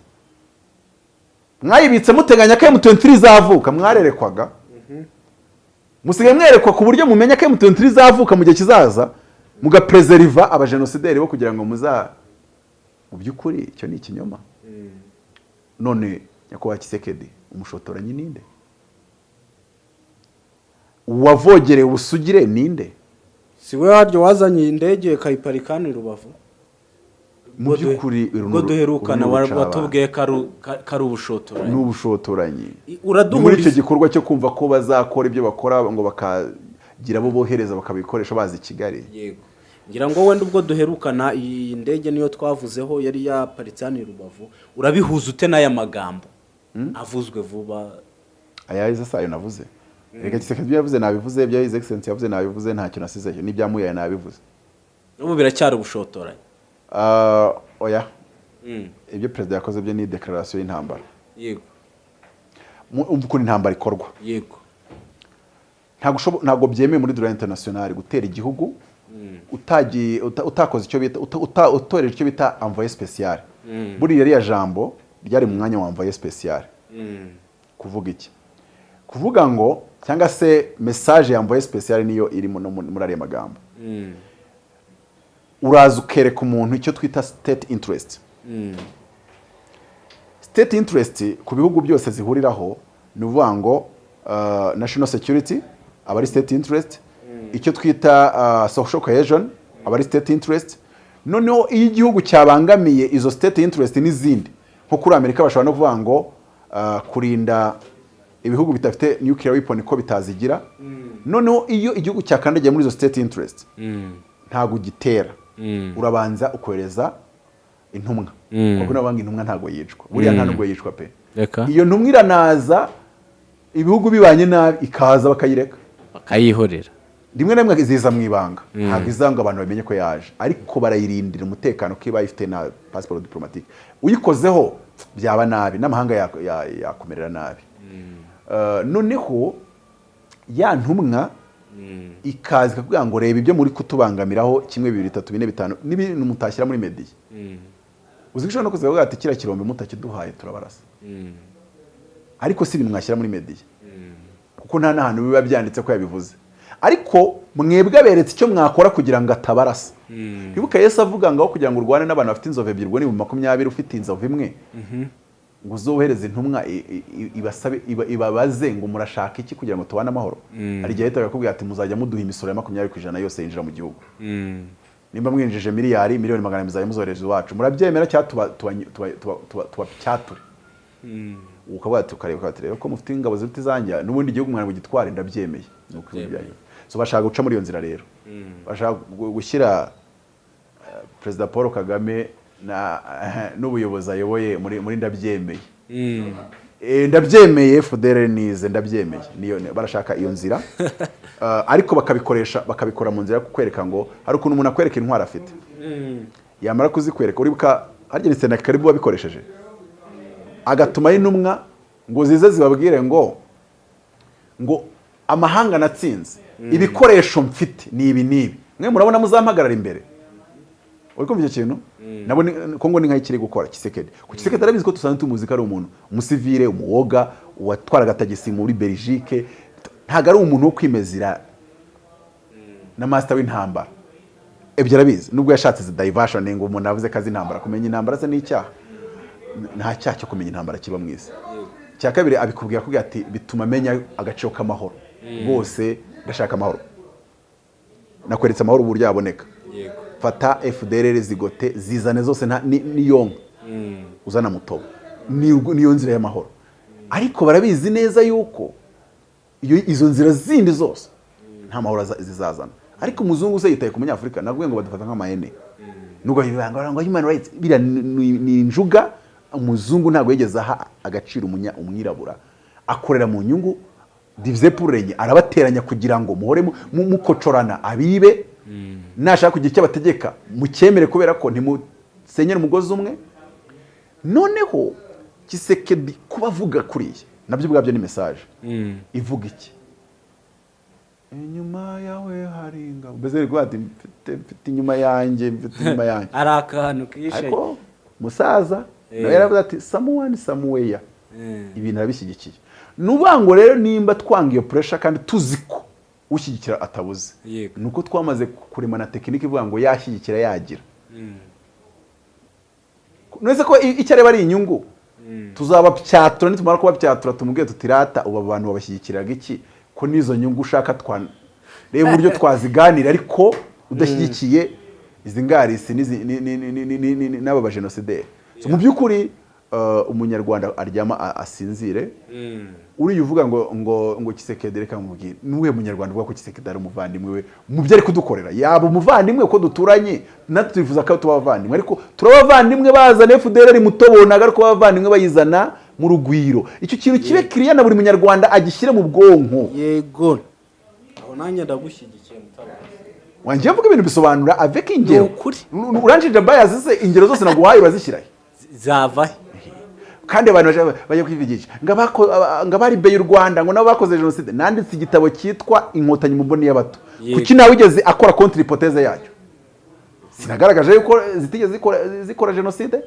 Mwayibitse muteganya ko M23 izavuka mwarerekwaga. Musigaye mwerekwa ku buryo mumenya ko M23 izavuka mu gihe kizaza mugaprezeriva abajenosideri bo kugira ngo muza mu by'ukuri icyo ni ikinyoma. None nyakubahwa kisekedi umushotoranyi ninde? Uwavogereye ubusugire ninde? Si we waryo wazanye indege kayiparikani i rubavu? Mu by'ukuri duherukana watubwiye ko ari- ubushotoranyi. Ni muri uraduhuriza icyo gikorwa cyo kumva ko bazakora ibyo bakora ngo bakagira abo bohereza bakabikoresha bazi i kigali. Yego. Ngira ngo wenda ubwo duherukana iyi ndege niyo twavuzeho yari yaparitse hano i rubavu urabihuza ute n'aya magambo? Avuzwe vuba. Ayahize sayo navuze. Reka giseke ibyo yavuze nabivuze ibyo excellence yavuze nabivuze ntacyo nasizeyo n'ibyamuyaye nabivuze. N'ubu biracyari ubushotoranyi. Ah, oya. Mm, ibyo perezida yakoze byo ni dekararasiyo y'intambara. Yego. Umva ukuntu intambara ikorwa. Yego. Ntabwo byemewe muri droit international gutera igihugu utakoze icyo bita utoreje icyo bita envoyé spécial. Buriya ririya jambo ryari mu mwanya wa envoyé spécial. Mm, kuvuga iki? Kuvuga ngo cyangwa se message ya envoyé spécial niyo iri muri ariya magambo. Mm, uraza ukereka umuntu icyo twita state interest. Mm, state interest ku bihugu byose zihuriraho ni ukuvuga ngo uh, national security aba ari state interest. Icyo twita uh, social cohesion aba ari state interest. Noneho iyo igihugu cyabangamiye izo state interest n'izindi nko kuri amerika bashobora no kuvuga ngo uh, kurinda ibihugu bidafite nuclear weapon ko bitazigira. Noneho iyo igihugu cyakandagiye muri izo state interest mm, ntabwo ugitera mm. urabanza ukohereza intumwa. Mm. kuko nabanga intumwa ntabwo yicwa. Buriya nta nubwo yicwa pe. Iyo ntumwa iranaza ibihugu bibanye nabi ikaza bakayireka. Bakayihorera. Rimwe na rimwe ziza mu ibanga. Ntabwo izanga abantu bamenye ko yaje. Ariko barayirindira umutekano ko iba ifite na pasiporo diplomatique. Uyikozeho byaba nabi. N'amahanga ya- ya- yakumerera nabi. Uh, noneho ya ntumwa ikaza ikakubwira ngo reba ibyo muri kutubangamiraho kimwe bibiri bitatu bine bitanu. N'ibintu mutashyira muri mediya uzi ko ushobora no kuza kuvuga ati kiriya kirombe mutakiduhaye turabarasa. Ariko si ibintu mwashyira muri mediya kuko nta n'ahantu biba byanditse ko yabivuze. Ariko mwebwe aberetse icyo mwakora kugira ngo atabarasa. Ntibuka Yesu avuga ngo aho kugira ngo urwane n'abantu bafite inzovu ebyiri ubwo ni mu makumyabiri ufite inzovu imwe. Ngo uzohereze intumwa ibasabe iba- ibabaze ngo murashaka iki kugira ngo tubane amahoro? Hari igihe ahita akakubwira ati muzajya muduha imisoro ya makumyabiri ku ijana yose yinjira mu gihugu. Nimba mwinjije miliyari miliyoni magana abiri muzajya muzohereza iwacu. Murabyemera cyangwa tuba- tuba- tuba- tuba- tuba- tubacyature ukavuga ati rero ko mufite ingabo ziruta izanjye n'ubundi igihugu mwana bugitware ndabyemeye. Ni uko bashaka guca muri iyo nzira rero. Bashaka gu- gushyira eh, perezida paul kagame na n'ubuyobozi ayoboye muri ndabyemeye. Eh, ndabyemeye fudere nize ndabyemeye. Niyo barashaka iyo nzira. Eh, ariko bakabikoresha bakabikora mu nzira yo kukwereka ngo hari ukuntu umuntu akwereka intwaro afite. Yamara kuzikwereka uribuka harya ni sena karibu wabikoresheje? Agatumaho intumwa ngo zize zibabwire ngo ngo amahanga natsinze ibikoresho mfite ni ibi n'ibi mwe murabona muzampagarara imbere. Uri kumva icyo kintu? Nabo ni- kongo ni nk'aho kiri gukora kisekedi. Ku kisekedi arabizi ko dusanzwe tumuzi ko ari umuntu. Umusivire umuwoga watwara agatagisi muri belgique. Ntabwo ari umuntu wo kwimezira na master w'intambara. Ibyo arabizi. Nubwo yashatse diversion ngo umuntu avuze ko azi intambara. Kumenya intambara se ni icyaha? Nta cyaha cyo kumenya intambara kiba mu isi. Icya kabiri abikubwira akubwira ati bituma amenya agaciro k'amahoro. Bose ndashaka amahoro. Nakweretse amahoro uburyo yaboneka. Fata fdr zigote zizane zose niyonka uzana mutobo. Ni- niyo nzira y'amahoro. Ariko barabizi neza yuko izo nzira zindi zose nta mahoro aza- zizazana. Ariko umuzungu se yitaye ku munyafurika navuga ngo badufata nk'amahene nubwo bibanga ngo human rights biriya ni- injuga umuzungu ntabwo yigeze aha agaciro umwirabura. Akorera mu nyungu divize purenye arabateranya kugira ngo muhore mu- mu- mukocorana. Abibe nashaka kugira icyo abategeka mucyemere kubera ko ntimusenyere umugozi umwe. Noneho kisekedi kuba avuga kuriya. Nabyo ubwabyo ni mesaje ivuga iki? Inyuma yawe hari ingabo. Mbese ni kuvuga ati mfite inyuma yanjye mfite inyuma yanjye. Ari akantu kishe. Ariko musaza Eh. nawe yaravuze ati samuwani samuweya. Eh. ibintu arabishyigikiye. nubango rero nimba twanga iyo puresha kandi tuzi ko ushyigikira atabuze ni uko twamaze kuremana tekinike ivuga ngo yashyigikira yagira neza ko icyo areba ari inyungu tuzabapyatura nitumara kubapyatura tumubwire tutirata ubu abantu babashyigikiraga iki ko n'izo nyungu ushaka reba uburyo twaziganira ariko udashyigikiye izi ngarisi n'aba bajenosideri mu by'ukuri umunyarwanda aryama a- asinzire. Uriya uvuga ngo ngo ngo kisekedi reka mubwire nuwe munyarwanda uvuga ko kisekedi ari umuvandimwe we? Mu byo ari kudukorera. Yaba umuvandimwe ko duturanye? Natwe twifuza ko tuba abavandimwe ariko turabavandimwe bazana FDLR mutobonaga ariko abavandimwe bayizana mu rugwiro. Icyo kintu kibe kiriya na buri munyarwanda agishyire mu bwonko? Yego. Aho nanjye ndagushyigikiye mutabazi wanjye mvuga ibintu bisobanura avec ingero. Ni ukuri. uranjije bias se ingero zose naguhaye urazishyirahe zava he kandi abantu bajya kwivugisha. Ngo abako- aba- ngo abari beye u rwanda ngo nabo bakoze jenoside. Nanditse igitabo cyitwa inkotanyi mu mboni y'abato kuki nawe wigeze akora kontra hypothèse yacyo? Sinagaragaje yuko zitigeze zikora, zikora jenoside?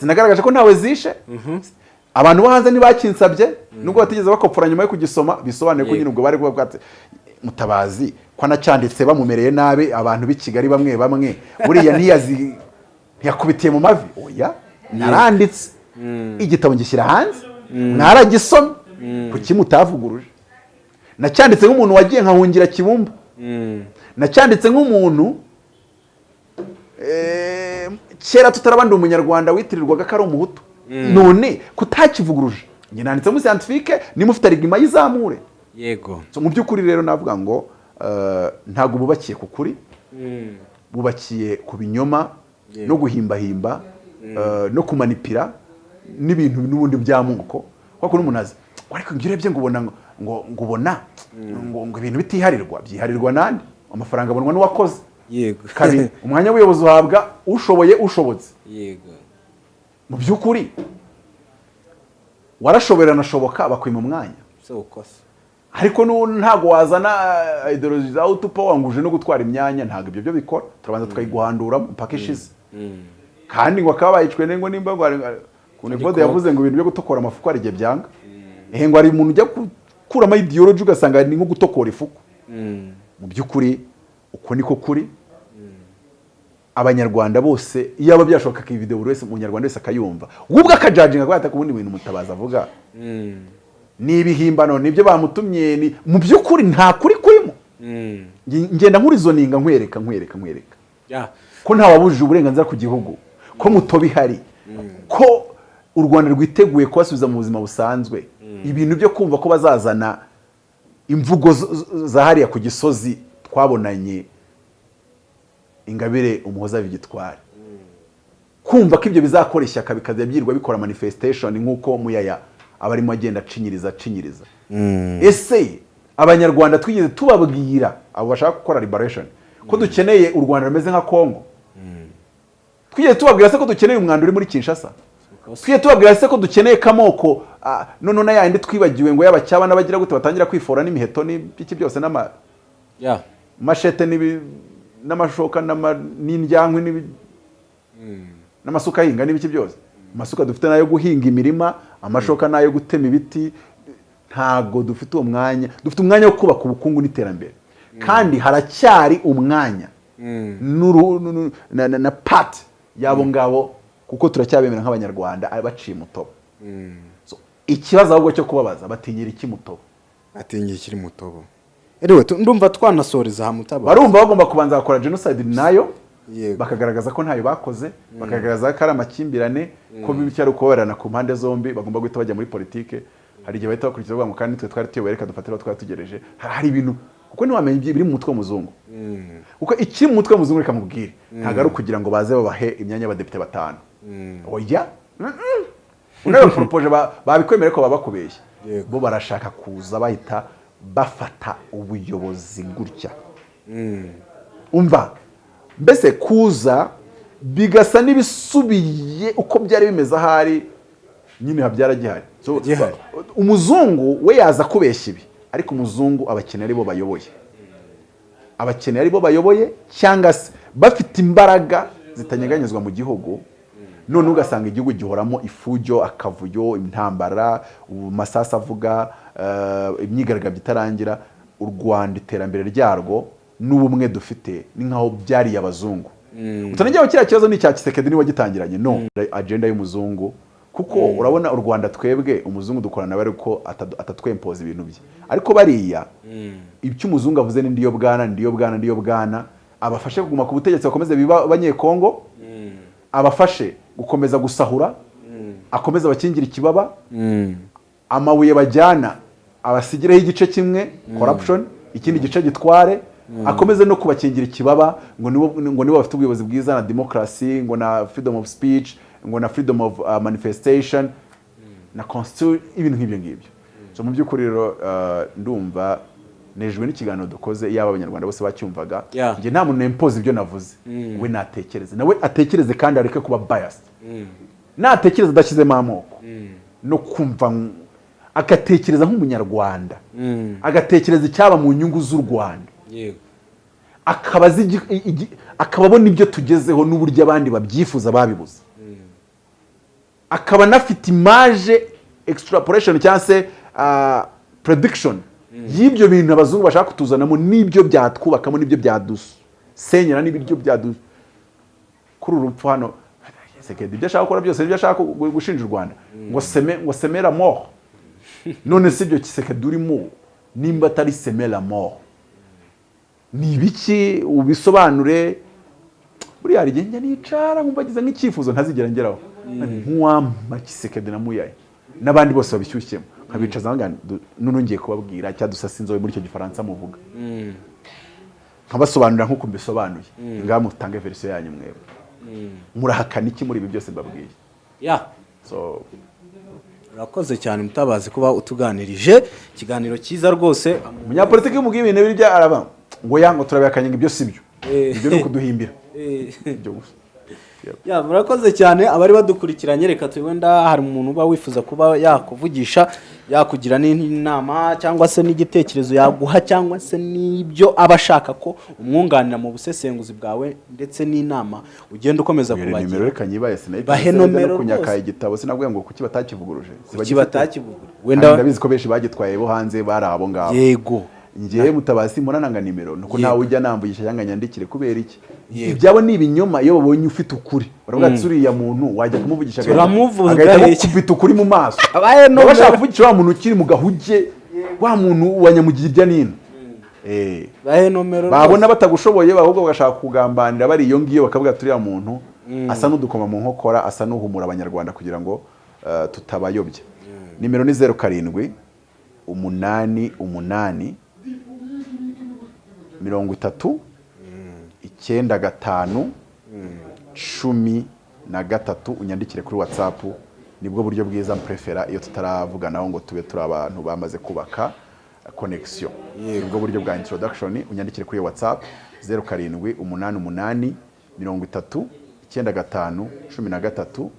Sinagaragaje ko ntawe zishe? Abantu bo hanze ntibakinsabye? Nubwo batigeze bakopfora nyuma yo kugisoma bisobanuye ko nyine ubwo bari kuba bwatse. Mutabazi ko anacyanditse bamumereye nabi abantu b'i kigali bamwe bamwe. Buriya ntiyakubitiye mu mavi. Oya naranditse. Igitabo ngishyira hanze. Mwaragisomye kuki mutavuguruje? Nacyanditse nk'umuntu wagiye nkahungira kibumba. Nacyanditse nk'umuntu eh, kera tutarabandi umunyarwanda witirirwaga ko ari umuhutu. None kutakivuguruje? Njye nanditse muri scientifique niba ufite rigima yizamure. Yego. So, mu by'ukuri rero navuga ngo eh, ntabwo bubakiye ku kuri. Bubakiye ku binyoma no guhimbahimba eh, no kumanipira. N'ibintu n'ubundi by'amoko kuko n'umuntu azi ariko iyo urebye ngo ubona ngo ngo ubona ngo ngo ibintu bitiharirwa byiharirwa nande amafaranga abonwa n'uwakoze. Yego. Kabiri umwanya w'ubuyobozi uhabwa ushoboye ushobotse. Yego. Mu by'ukuri warashoboye uranashoboka bakwima umwanya. Ariko ntabwo wazana eh, ideology za utupa wanguje no gutwara imyanya ntabwo ibyo byo bikora. Turabanza tukayiguhandura mpaka ishize. Kandi ngo akaba bayicwe nengo nimba ku nevode yavuze ngo ibintu byo gutokora amafuku hari igihe byanga. Ehe ngo hari umuntu ujya gukuramo ideology ugasanga ni nko gutokora ifuku. Mu by'ukuri uko niko kuri. Abanyarwanda bose iyo aba byashoboka iyi video buri wese umunyarwanda wese akayumva. Ubwo akajajinga ko yataka ubundi bintu mutabazi avuga. Ni ibihimbano ni byo bamutumye ni mu by'ukuri nta kuri kurimo. Nge- ngenda nkurizoninga nkwereka nkwereka nkwereka. Ko ntawabujije uburenganzira ku gihugu. Ko mutoba ihari ko u rwanda rwiteguye kubasubiza mu buzima busanzwe. Ibintu byo kumva ko bazazana imvugo hariya ku gisozi twabonanye ingabire umuhoza vigitwari kumva ko ibyo bizakora ishyaka bikajya byirwa bikora manifestation nk'uko muyaya aba arimo agenda acinyiriza acinyiriza. Ese abanyarwanda twigeze tubabwira abo bashaka gukora liberation ko dukeneye u rwanda rumeze nka congo? Twigeze tubabwira se ko dukeneye umwanda uri muri kinshasa? Twigeze tubabwira se ko dukeneye kamoko? Ah, none na yandi twibagiwe ngo y'abacyaba n'abagira gute batangira kwifora n'imiheto n'ibiki byose n'ama mashete n'amashoka n'ama- n'indyankwi n'ibi- n'amasuka ahinga n'ibiki byose. Amasuka dufite n'ayo guhinga imirima amashoka n'ayo gutema ibiti ntago dufite uwo mwanya. Dufite umwanya wo kubaka ubukungu n'iterambere. Kandi haracyari umwanya. Na pati y'abo ngabo kuko turacyabemera nk'abanyarwanda ari baciye umutobo So, ikibazo ahubwo cyo kubabaza batinyira iki mutobo atingiye ikiri mutobo erewe tu- ndumva twanasoreza aha mutaba. Barumva bagomba kubanza bakora genocide na yo bakagaragaza ko ntayo bakoze bakagaragaza ko ari amakimbirane ko bityo ari ukubabarana ku mpande zombi bagomba guhita bajya muri politike. Hari igihe bahita bakurikiza bavuga ngo kandi twe twari tuyoboye reka dufatire aho twari tugereje. Hari ibintu kuko ntiwamenya ibyo biri mu mutwe w'umuzungu. Kuko ikiri mu mutwe w'umuzungu reka mubwire. Ntabwo ari ukugira ngo baze babahe imyanya y'abadepite batanu. Oya? Unawe poropoje ba- babikwemerera ko baba bakubeshya bo barashaka kuza bahita bafata ubuyobozi gutya umva? Mbese kuza bigasa n'ibisubiye uko byari bimeze ahari nyine habyara gihari So, Gihari. umuzungu we yaza kubeshya ibi ariko umuzungu abakene ari bo bayoboye. Abakene ari bo bayoboye cyangwa se bafite imbaraga zitanyeganyezwa mu gihugu none ugasanga igihugu gihoramo ifujo akavuyo intambara amasasu avuga eh, imyigaragambyo itarangira. U rwanda iterambere ryarwo n'ubumwe dufite ni nk'aho byariye abazungu. Utanajyaho kiriya kibazo ni icya kisekedi ni we wagitangiranye. No agenda y'umuzungu. Kuko urabona u rwanda twebwe umuzungu dukorana nawe ariko atatwempoza ibintu bye. Ariko bariya ibyo umuzungu avuze ni ndiyo bwana ndiyo bwana ndiyo bwana abafashe kuguma ku butegetsi bakomeze biba abanyekongo abafashe. Gukomeza gusahura akomeze abakingira ikibaba amabuye bajyana abasigireho igice kimwe corruption ikindi gice gitware akomeze no kubakingira ikibaba ngo nibo bafite ubuyobozi bwiza na democracy ngo na freedom of speech ngo na freedom of uh, manifestation na constitution ibintu nk'ibyo ngibyo. So mu by'ukuri rero uh, ndumva nejwe n'ikiganiro dukoze yaba abanyarwanda bose bacyumvaga njye nta muntu nempoza ibyo navuze. We natekereze. Nawe atekereze kandi areke kuba biased. Natekereza adashyizemo amoko. No kumva agatekereza nk'umunyarwanda. Agatekereza icyaba mu nyungu z'u rwanda. Akaba abona ibyo tugezeho n'uburyo abandi babyifuza babibuze. Akaba anafite imaje extrapolation cyangwa se ah, prediction y'ibyo bintu abazungu bashaka kutuzanamo n'ibyo byatwubakamo n'ibyo byadusenyera n'ibyo byadu kuri uru rupfu hano ibyo ashaka gukora byose ni byo ashaka gu- gushinja u rwanda. Ngo seme ngo semera mort. None si ibyo kisekedi urimo nimba atari semera mort. Ni ibiki ubisobanure? Buriya hari igihe njya nicara nkumva agize nk'icyifuzo ntazigera ngeraho. Nk'uwampa kisekedi na muyaye n'abandi bose babishyushyemo. Nkabicaza ngo none ngiye kubabwira cyadusasa inzobe muri icyo gifaransa muvuga. Nkabasobanurira nk'uko mbisobanuye. Ngaha mutange verisiyo yanyu mwebwe. Murahakana iki muri ibi byose mbabwiye? Ya. So urakoze cyane mutabazi kuba utuganirije. Ikiganiro cyiza rwose. Umunyapolitiki w'umugwi ibintu birya araba ngo ya ngo turabihakanye ngo ibyo si byo. Eh. ibyo ni ukuduhimbira. Eh, ibyo gusa. Ya murakoze cyane. Abari badukurikiranye reka wenda hari umuntu uba wifuza kuba yakuvugisha yakugira n'inama cyangwa se n'igitekerezo yaguha cyangwa se n'ibyo aba ashaka ko umwunganira mu busesenguzi bwawe ndetse n'inama ugenda ukomeza kubagira. Bahe nomero kunyaka igitabo sinabwiye ngo kuki batakivuguruje? Kuki batakivugura wenda wenda ndabizi ko benshi bagitwaye bo hanze bari abo ngabo. Yego. Ngewe mutabazi murananga nimero. Nuko ntawe ujya namvugisha cyangwa nyandikire kubera iki? Ibyabo ni ibinyoma. Iyo babonye ufite ukuri. Baravuga ati uriya muntu wajya kumuvugisha agahita- Turamuvuga agahita iki?" agukubita ukuri mu maso. Bashaka nomero. kuvugisha wa muntu ukiri mu gahuge wa muntu wa nyamugirya nino Eh. bahe nomero babona batagushoboye ahubwo bagashaka kugambanira bari iyo ngiyo bakavuga ati uriya muntu asa n'udukoma mu nkokora asa n'uhumura abanyarwanda kugira ngo eh, tutabayobya nimero ni zeru karindwi umunani umunani mirongo itatu icyenda gatanu cumi na gatatu unyandikire kuri watsapu ni bwo buryo bwiza mprefera iyo tutaravuganaho ngo tube turi abantu bamaze kubaka connection ni bwo buryo bwa introduction unyandikire kuri whatsapp zeru karindwi umunani umunani mirongo itatu icyenda gatanu cumi na gatatu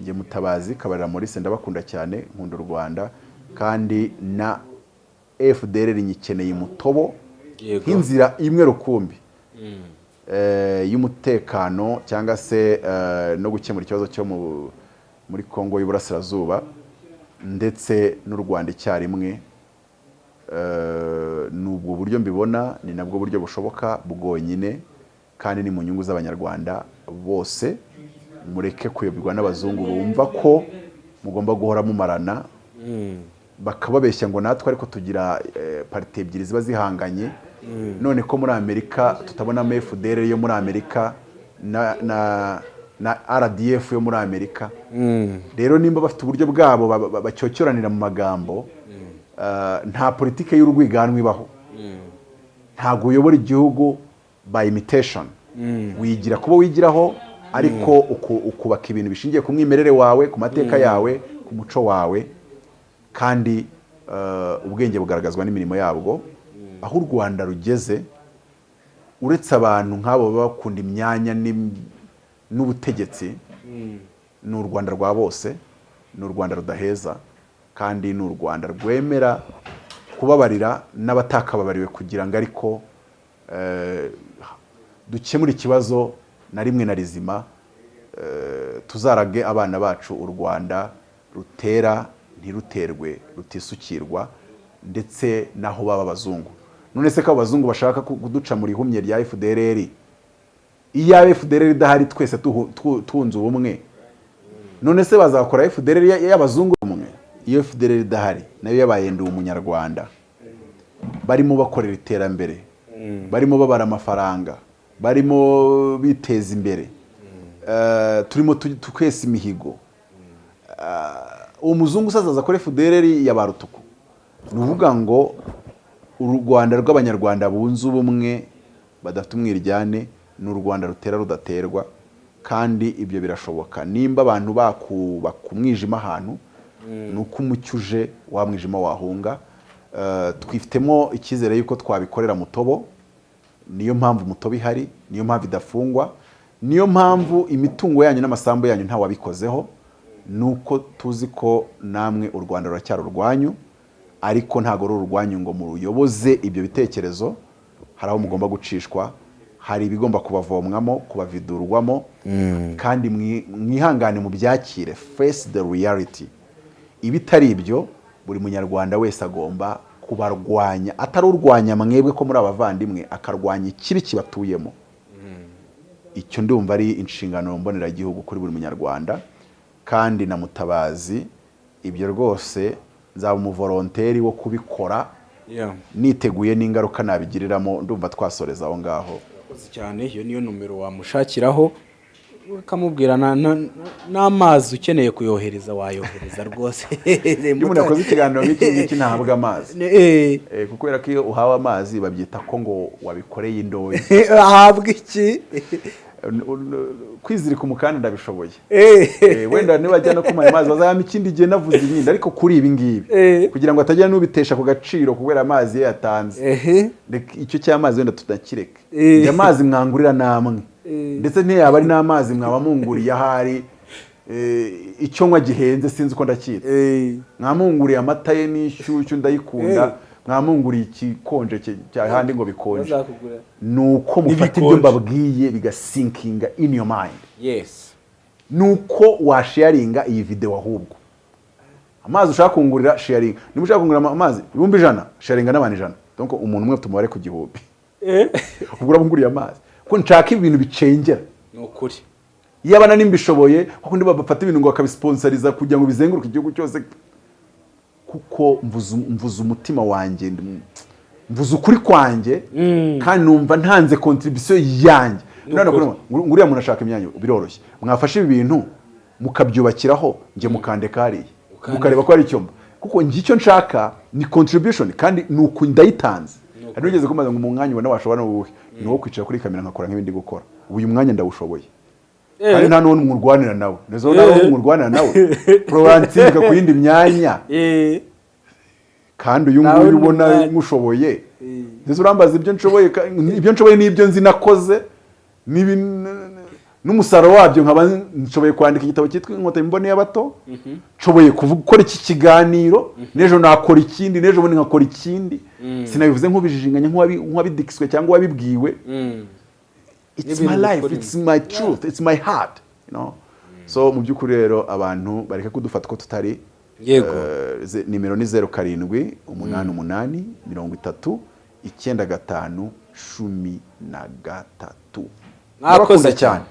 njye mutabazi kabarira Maurice ndabakunda cyane nkunda u rwanda kandi na fdr nyikeneye mutobo Yego. Nk'inzira imwe rukumbi. Eh, y'umutekano cyangwa se eh, no gukemura ikibazo cyo mu- muri kongo y'uburasirazuba ndetse n'u rwanda icyarimwe Eh, ni ubwo buryo mbibona ni nabwo buryo bushoboka bwonyine kandi ni mu nyungu z'abanyarwanda bose. Mureke kuyoborwa n'abazungu bumva ko mugomba guhora mumarana. Bakababeshya ngo natwe ariko tugira parite ebyiri ziba zihanganye. None ko muri amerika tutabonamo fdr yo muri amerika na, na, na rdf yo muri amerika. Rero nimba bafite uburyo bwabo ba- ba- bacyocyoranira mu magambo eh, nta politike y'urwiganwa ibaho. Ntabwo uyobora igihugu by imitation. Wigira kuba wigiraho ariko uku- ukubaka ibintu bishingiye ku mwimerere wawe ku mateka yawe ku muco wawe. Kandi eh, ubwenge bugaragazwa n'imirimo yabwo. Aho u rwanda rugeze uretse abantu nk'abo baba bakunda imyanya n'ubutegetsi ni u rwanda rwa bose ni u rwanda rudaheza kandi ni u rwanda rwemera kubabarira n'abatakababariwe kugira ngo ariko eh, dukemure ikibazo na rimwe na rizima eh, tuzarage abana bacu u rwanda rutera ntiruterwe rutisukirwa ndetse n'aho baba abazungu. None se ko abazungu bashaka ku- kuduca mu rihumye rya fdrr iyo fdrr idahari twese tunze ubumwe. None se bazakora fdrr ya- y'abazungu umwe iyo fdrr idahari na yo yabaye ndi umunyarwanda barimo bakorera iterambere. Barimo babara amafaranga. Barimo biteza imbere. Eh, turimo tu- twesa imihigo. Eh, uwo muzungu usazaza kuri fdrr ya ba rutuku. Ni ukuvuga ngo u rwanda rw'abanyarwanda bunze ubumwe badafite umwiryane ni u rwanda rutera rudaterwa kandi ibyo birashoboka. Nimba abantu bakubaka umwijima ahantu ni uko umucyo uje wa mwijima wahunga. Eh, twifitemo icyizere yuko twabikorera mutobo niyo mpamvu mutobo ihari niyo mpamvu idafungwa niyo mpamvu imitungo yanyu n'amasambu yanyu ntawabikozeho ni uko tuzi ko namwe u rwanda ruracyari urwanyu. Ariko ntabwo ari urwanyu ngo muruyoboze ibyo bitekerezo. Hari aho mugomba gucishwa hari ibigomba kubavomwamo kubavidurwamo kandi mwi- mwihangane mu byakire face the reality. Ibitari ibyo buri munyarwanda wese agomba kubarwanya. Atari urwanya mwebwe ko muri abavandimwe akarwanya ikibi kibatuyemo. Icyo ndumva ari inshingano mboneragihugu kuri buri munyarwanda. Kandi na mutabazi ibyo rwose nzaba umuvoronteri wo kubikora. Niteguye n'ingaruka nabigiriramo ndumva twasoreza aho ngaho. Cyane. Iyo niyo numero wamushakiraho. Ukamubwira na- na- n'amazi ukeneye kuyohereza wayohereza rwose. Iyo umuntu yakoze ikiganiro nk'iki ngiki ntahabwa amazi. Eh, Eh, kubera ko iyo uhawe amazi babyita ko ngo wabikoreye indoyi ahabwa iki? Kwizirika umukanda ndabishoboye. Eh, Eh, wenda nibajya no kumuha amazi bazayama ikindi gihe navuze ibindi ariko kuri ibi ngibi. Eh. kugira ngo atagira n'ubitesha ku gaciro kubera amazi ye yatanze. Icyo cy'amazi wenda tudakireka njye amazi mwangurira namwe. Ndetse ntiyaba ari n'amazi mwaba munguriye ahari. Icyo nywa gihenze sinzi uko ndacyita Eh, mwamunguriye amata ye n'ishyushyu ndayikunda. Mwamunguriye cya handi ngo bikonje. Ni uko mufata ibyo mbabwiye bigasinkinga in your mind. Yes. Ni uko washaringa iyi video ahubwo. Amazi ushaka kungurira sharinga niba ushaka kungurira amazi ibihumbi ijana sharinga n'abantu ijana. Donc umuntu umwe tumubare ku gihumbi. Eh, ubwo urabunguriye amazi. Ko nshaka ibintu bicengera. Ni ukuri yaba na nimbishoboye kuko bafata ibintu ngo bakabisponsoriza kugira ngo bizenguruke igihugu cyose. Kuko mvuze mvuze umutima wanjye mvuze ukuri kwanjye kandi numva ntanze contribution yanjye. None ukuri. kuri ngo uriya muntu ashaka imyanya biroroshye. Mwafashe ibi bintu mukabyubakiraho njye mukandeka hariya mukareba ko ari icyo mba kuko njye icyo nshaka ni contribution kandi ni uku ndayitanze hari ugeze kumaze ngo mu mwanya ubona washobora n'uwuhe ni uwo kwicara kuri kamera nkakora nk'ibindi gukora. Uyu mwanya ndawushoboye. Kandi nta n'uwo mwurwanira nawe? Nizo nawe mwurwanira nawe. Proransinga ku yindi myanya. Eh, kandi uyu nguyu ubona nkushoboye Eh. ndetse urambaza ibyo nshoboye ibyo nshoboye n'ibyo nzi nakoze? N'umusaruro wabyo nkaba nshoboye kwandika igitabo cyitwa inkotanyi mbone y'abato nshoboye kuvuga- gukora iki kiganiro. N'ejo nakora ikindi n'ejo bundi nkakora ikindi. Sinabivuze nk'ubijijinganya nk'uwabi- nk'uwabidikiswe cyangwa uwabibwiwe. Mm. It's my life it's my truth it's my heart you know? So mu by'ukuri rero abantu bareke kudufata ko tutari Yego. eh, ze- nimero ni zeru karindwi umunani umunani mirongo itatu icyenda gatanu cumi na gatatu. Mwakoze cyane.